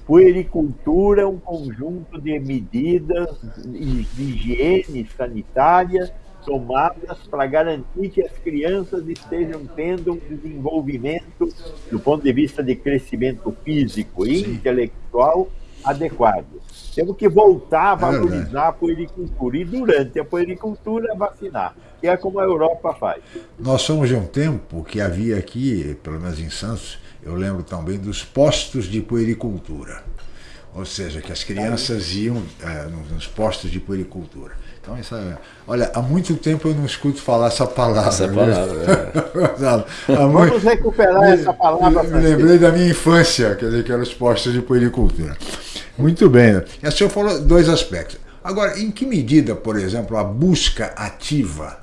Puericultura é um conjunto de medidas de higiene sanitária tomadas para garantir que as crianças estejam tendo um desenvolvimento, do ponto de vista de crescimento físico e Sim. intelectual, adequado. Temos que voltar a é valorizar a puericultura e, durante a puericultura, vacinar que é como a Europa faz. Nós somos de um tempo que havia aqui, pelo menos em Santos, eu lembro também dos postos de puericultura. Ou seja, que as crianças iam é, nos postos de puericultura. Então, é, olha, há muito tempo eu não escuto falar essa palavra. Essa palavra. é. <laughs> Vamos recuperar essa palavra. Me lembrei da minha infância, quer dizer, que eram os postos de puericultura. Muito bem. A senhora falou dois aspectos. Agora, em que medida, por exemplo, a busca ativa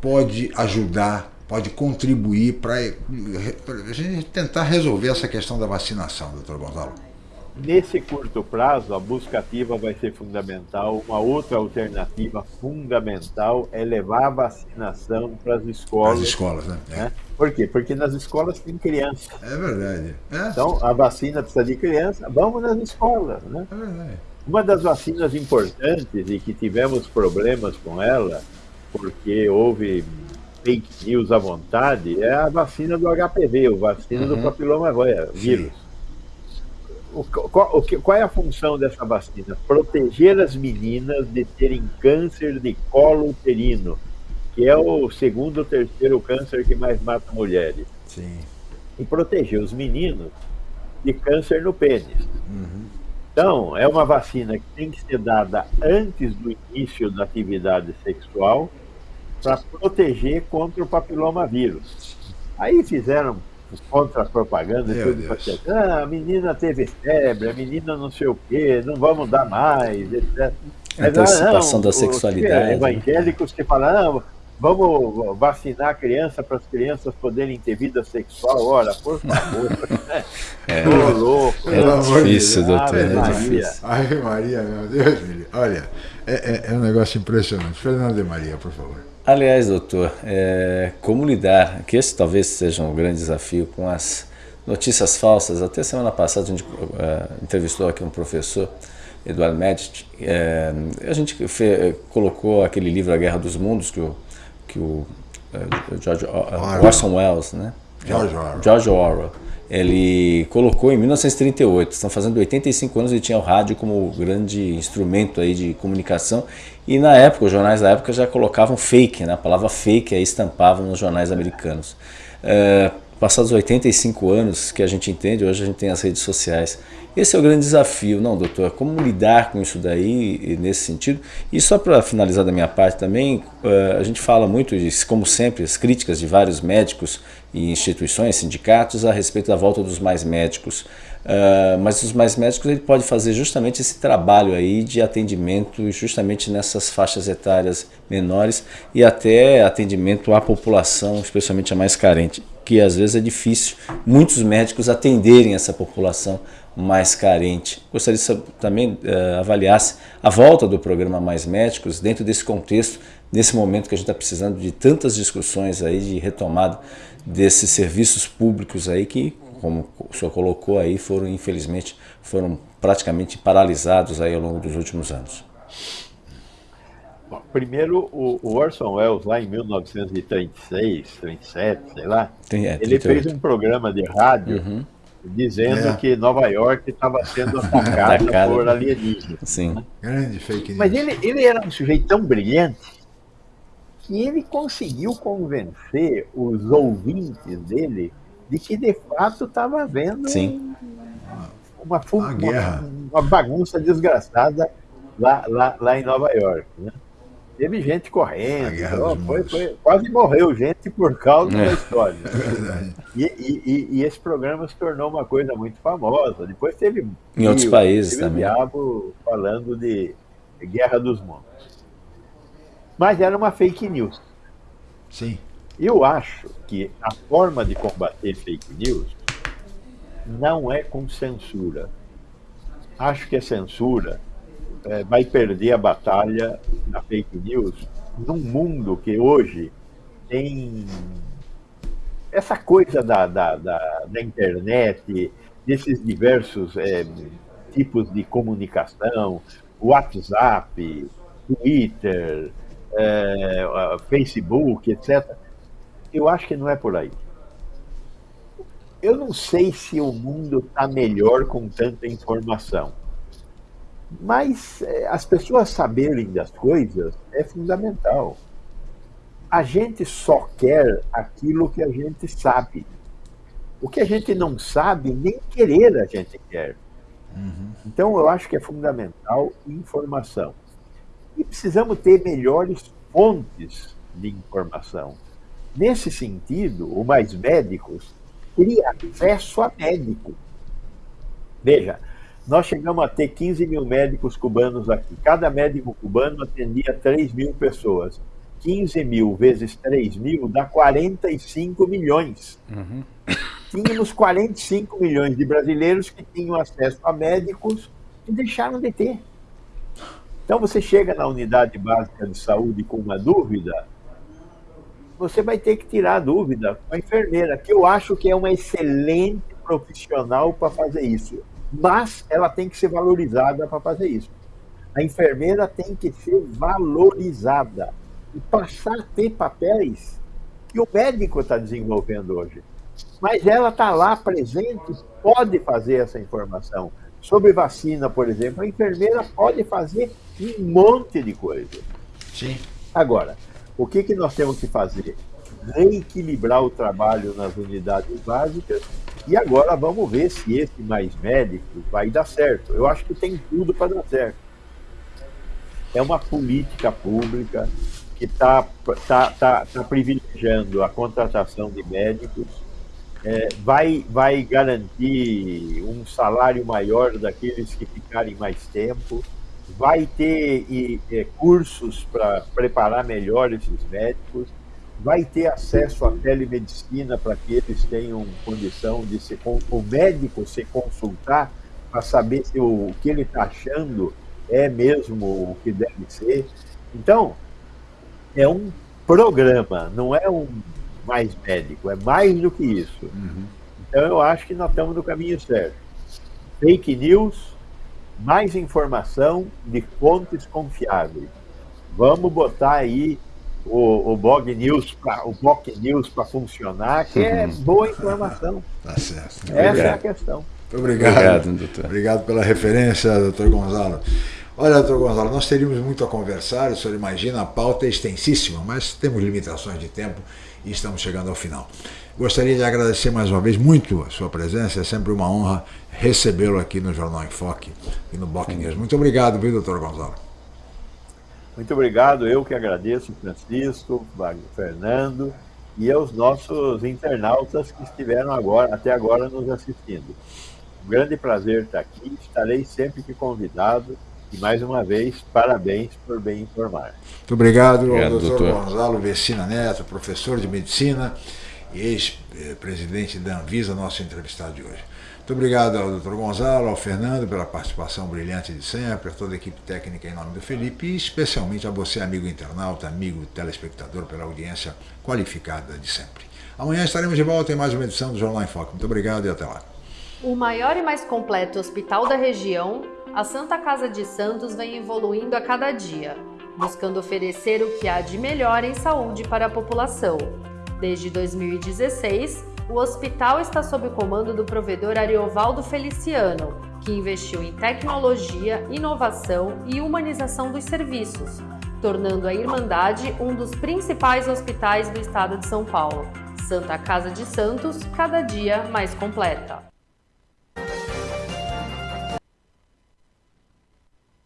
pode ajudar, pode contribuir para a gente tentar resolver essa questão da vacinação, doutor Gonzalo? Nesse curto prazo, a busca ativa vai ser fundamental. Uma outra alternativa fundamental é levar a vacinação para as escolas. As escolas, né? É. né? Por quê? Porque nas escolas tem criança. É verdade. É. Então, a vacina precisa de criança, vamos nas escolas, né? É verdade. Uma das vacinas importantes e que tivemos problemas com ela, porque houve fake news à vontade, é a vacina do HPV, o vacina uhum. do papiloma vírus. O, qual, o, qual é a função dessa vacina? Proteger as meninas de terem câncer de colo uterino, que é o segundo ou terceiro câncer que mais mata mulheres. Sim. E proteger os meninos de câncer no pênis. Uhum. Então, é uma vacina que tem que ser dada antes do início da atividade sexual para proteger contra o papiloma vírus. Aí fizeram contra-propaganda e tudo assim, ah, a menina teve febre, a menina não sei o quê, não vamos dar mais, etc. Mas, Antecipação ah, não, da sexualidade. Os né? evangélicos que falam, ah, vamos vacinar a criança para as crianças poderem ter vida sexual. Ora, por favor. <laughs> é, Tô louco. É difícil, doutor. é Maria. difícil. Ave Maria, meu Deus, olha, é, é, é um negócio impressionante. Fernando de Maria, por favor. Aliás, doutor, é, como lidar, que esse talvez seja um grande desafio com as notícias falsas. Até semana passada a gente uh, entrevistou aqui um professor, Eduardo Medici, é, a gente fez, colocou aquele livro A Guerra dos Mundos, que o, que o uh, George, uh, Orson Welles, né? George Orwell. George Orwell ele colocou em 1938, estão fazendo 85 anos, ele tinha o rádio como grande instrumento aí de comunicação e na época, os jornais da época já colocavam fake, né? a palavra fake aí estampavam nos jornais americanos. É, passados 85 anos que a gente entende, hoje a gente tem as redes sociais. Esse é o grande desafio, não, doutor? Como lidar com isso daí, nesse sentido? E só para finalizar da minha parte também, é, a gente fala muito, como sempre, as críticas de vários médicos e instituições, sindicatos, a respeito da volta dos mais médicos. Uh, mas os mais médicos ele pode fazer justamente esse trabalho aí de atendimento justamente nessas faixas etárias menores e até atendimento à população, especialmente a mais carente, que às vezes é difícil muitos médicos atenderem essa população mais carente. Gostaria que também uh, avaliasse a volta do programa Mais Médicos dentro desse contexto, nesse momento que a gente está precisando de tantas discussões aí de retomada desses serviços públicos aí que como o senhor colocou aí, foram infelizmente foram praticamente paralisados aí ao longo dos últimos anos. Bom, primeiro, o, Orson Welles, lá em 1936, 37, sei lá, Tem, é, ele fez um programa de rádio uhum. dizendo é. que Nova York estava sendo <laughs> atacada por alienígenas. Sim. Né? Grande fake news. Mas ele, ele era um sujeito tão brilhante que ele conseguiu convencer os ouvintes dele de que de fato estava havendo Sim. Uma, uma, uma, uma, bagunça desgraçada lá, lá, lá em Nova York. Né? Teve gente correndo, então, foi, foi, quase morreu gente por causa é. da história. <laughs> É e, e, e, esse programa se tornou uma coisa muito famosa. Depois teve. Em outros países teve também. O Diabo falando de Guerra dos Mundos. Mas era uma fake news. Sim. Eu acho que a forma de combater fake news não é com censura. Acho que a censura é, vai perder a batalha da fake news num mundo que hoje tem essa coisa da, da, da, da internet, desses diversos é, tipos de comunicação, WhatsApp, Twitter, é, Facebook, etc eu acho que não é por aí. Eu não sei se o mundo está melhor com tanta informação, mas é, as pessoas saberem das coisas é fundamental. A gente só quer aquilo que a gente sabe. O que a gente não sabe, nem querer a gente quer. Uhum. Então, eu acho que é fundamental informação. E precisamos ter melhores fontes de informação. Nesse sentido, o Mais Médicos teria acesso a médico. Veja, nós chegamos a ter 15 mil médicos cubanos aqui. Cada médico cubano atendia 3 mil pessoas. 15 mil vezes 3 mil dá 45 milhões. Uhum. Tínhamos 45 milhões de brasileiros que tinham acesso a médicos e deixaram de ter. Então você chega na unidade básica de saúde com uma dúvida, você vai ter que tirar a dúvida com a enfermeira, que eu acho que é uma excelente profissional para fazer isso mas ela tem que ser valorizada para fazer isso. A enfermeira tem que ser valorizada e passar a ter papéis que o médico está desenvolvendo hoje. Mas ela está lá presente, pode fazer essa informação. Sobre vacina, por exemplo, a enfermeira pode fazer um monte de coisa. Sim. Agora, o que, que nós temos que fazer? Reequilibrar o trabalho nas unidades básicas e agora vamos ver se esse mais médico vai dar certo. Eu acho que tem tudo para dar certo. É uma política pública que está tá, tá, tá privilegiando a contratação de médicos, é, vai, vai garantir um salário maior daqueles que ficarem mais tempo, vai ter e, e, cursos para preparar melhor esses médicos, vai ter acesso à telemedicina para que eles tenham condição de se, o médico se consultar para saber se o, o que ele está achando é mesmo o que deve ser. Então, é um programa, não é um mais médico, é mais do que isso. Uhum. Então, eu acho que nós estamos no caminho certo. Fake news, mais informação de fontes confiáveis. Vamos botar aí o, o Bog News pra, o Bog News para funcionar, que é uhum. boa informação. Tá certo. Essa Obrigado. é a questão. Muito obrigado. Obrigado, doutor. Obrigado pela referência, doutor Gonzalo. Olha, doutor Gonzalo, nós teríamos muito a conversar, o senhor imagina, a pauta é extensíssima, mas temos limitações de tempo e estamos chegando ao final. Gostaria de agradecer mais uma vez muito a sua presença, é sempre uma honra recebê-lo aqui no Jornal em Foque e no Boc News. Muito obrigado, viu, doutor Gonzalo? Muito obrigado, eu que agradeço, Francisco, Fernando e aos nossos internautas que estiveram agora, até agora nos assistindo. Um grande prazer estar aqui, estarei sempre que convidado e mais uma vez, parabéns por bem informar. Muito obrigado, obrigado ao doutor, doutor Gonzalo Vecina Neto, professor de medicina e ex-presidente da Anvisa, nosso entrevistado de hoje. Muito obrigado ao Dr. Gonzalo, ao Fernando pela participação brilhante de sempre, a toda a equipe técnica em nome do Felipe e especialmente a você, amigo internauta, amigo telespectador, pela audiência qualificada de sempre. Amanhã estaremos de volta em mais uma edição do Jornal em Foco. Muito obrigado e até lá. O maior e mais completo hospital da região, a Santa Casa de Santos vem evoluindo a cada dia, buscando oferecer o que há de melhor em saúde para a população. Desde 2016, o hospital está sob o comando do provedor Ariovaldo Feliciano, que investiu em tecnologia, inovação e humanização dos serviços, tornando a Irmandade um dos principais hospitais do estado de São Paulo. Santa Casa de Santos, cada dia mais completa.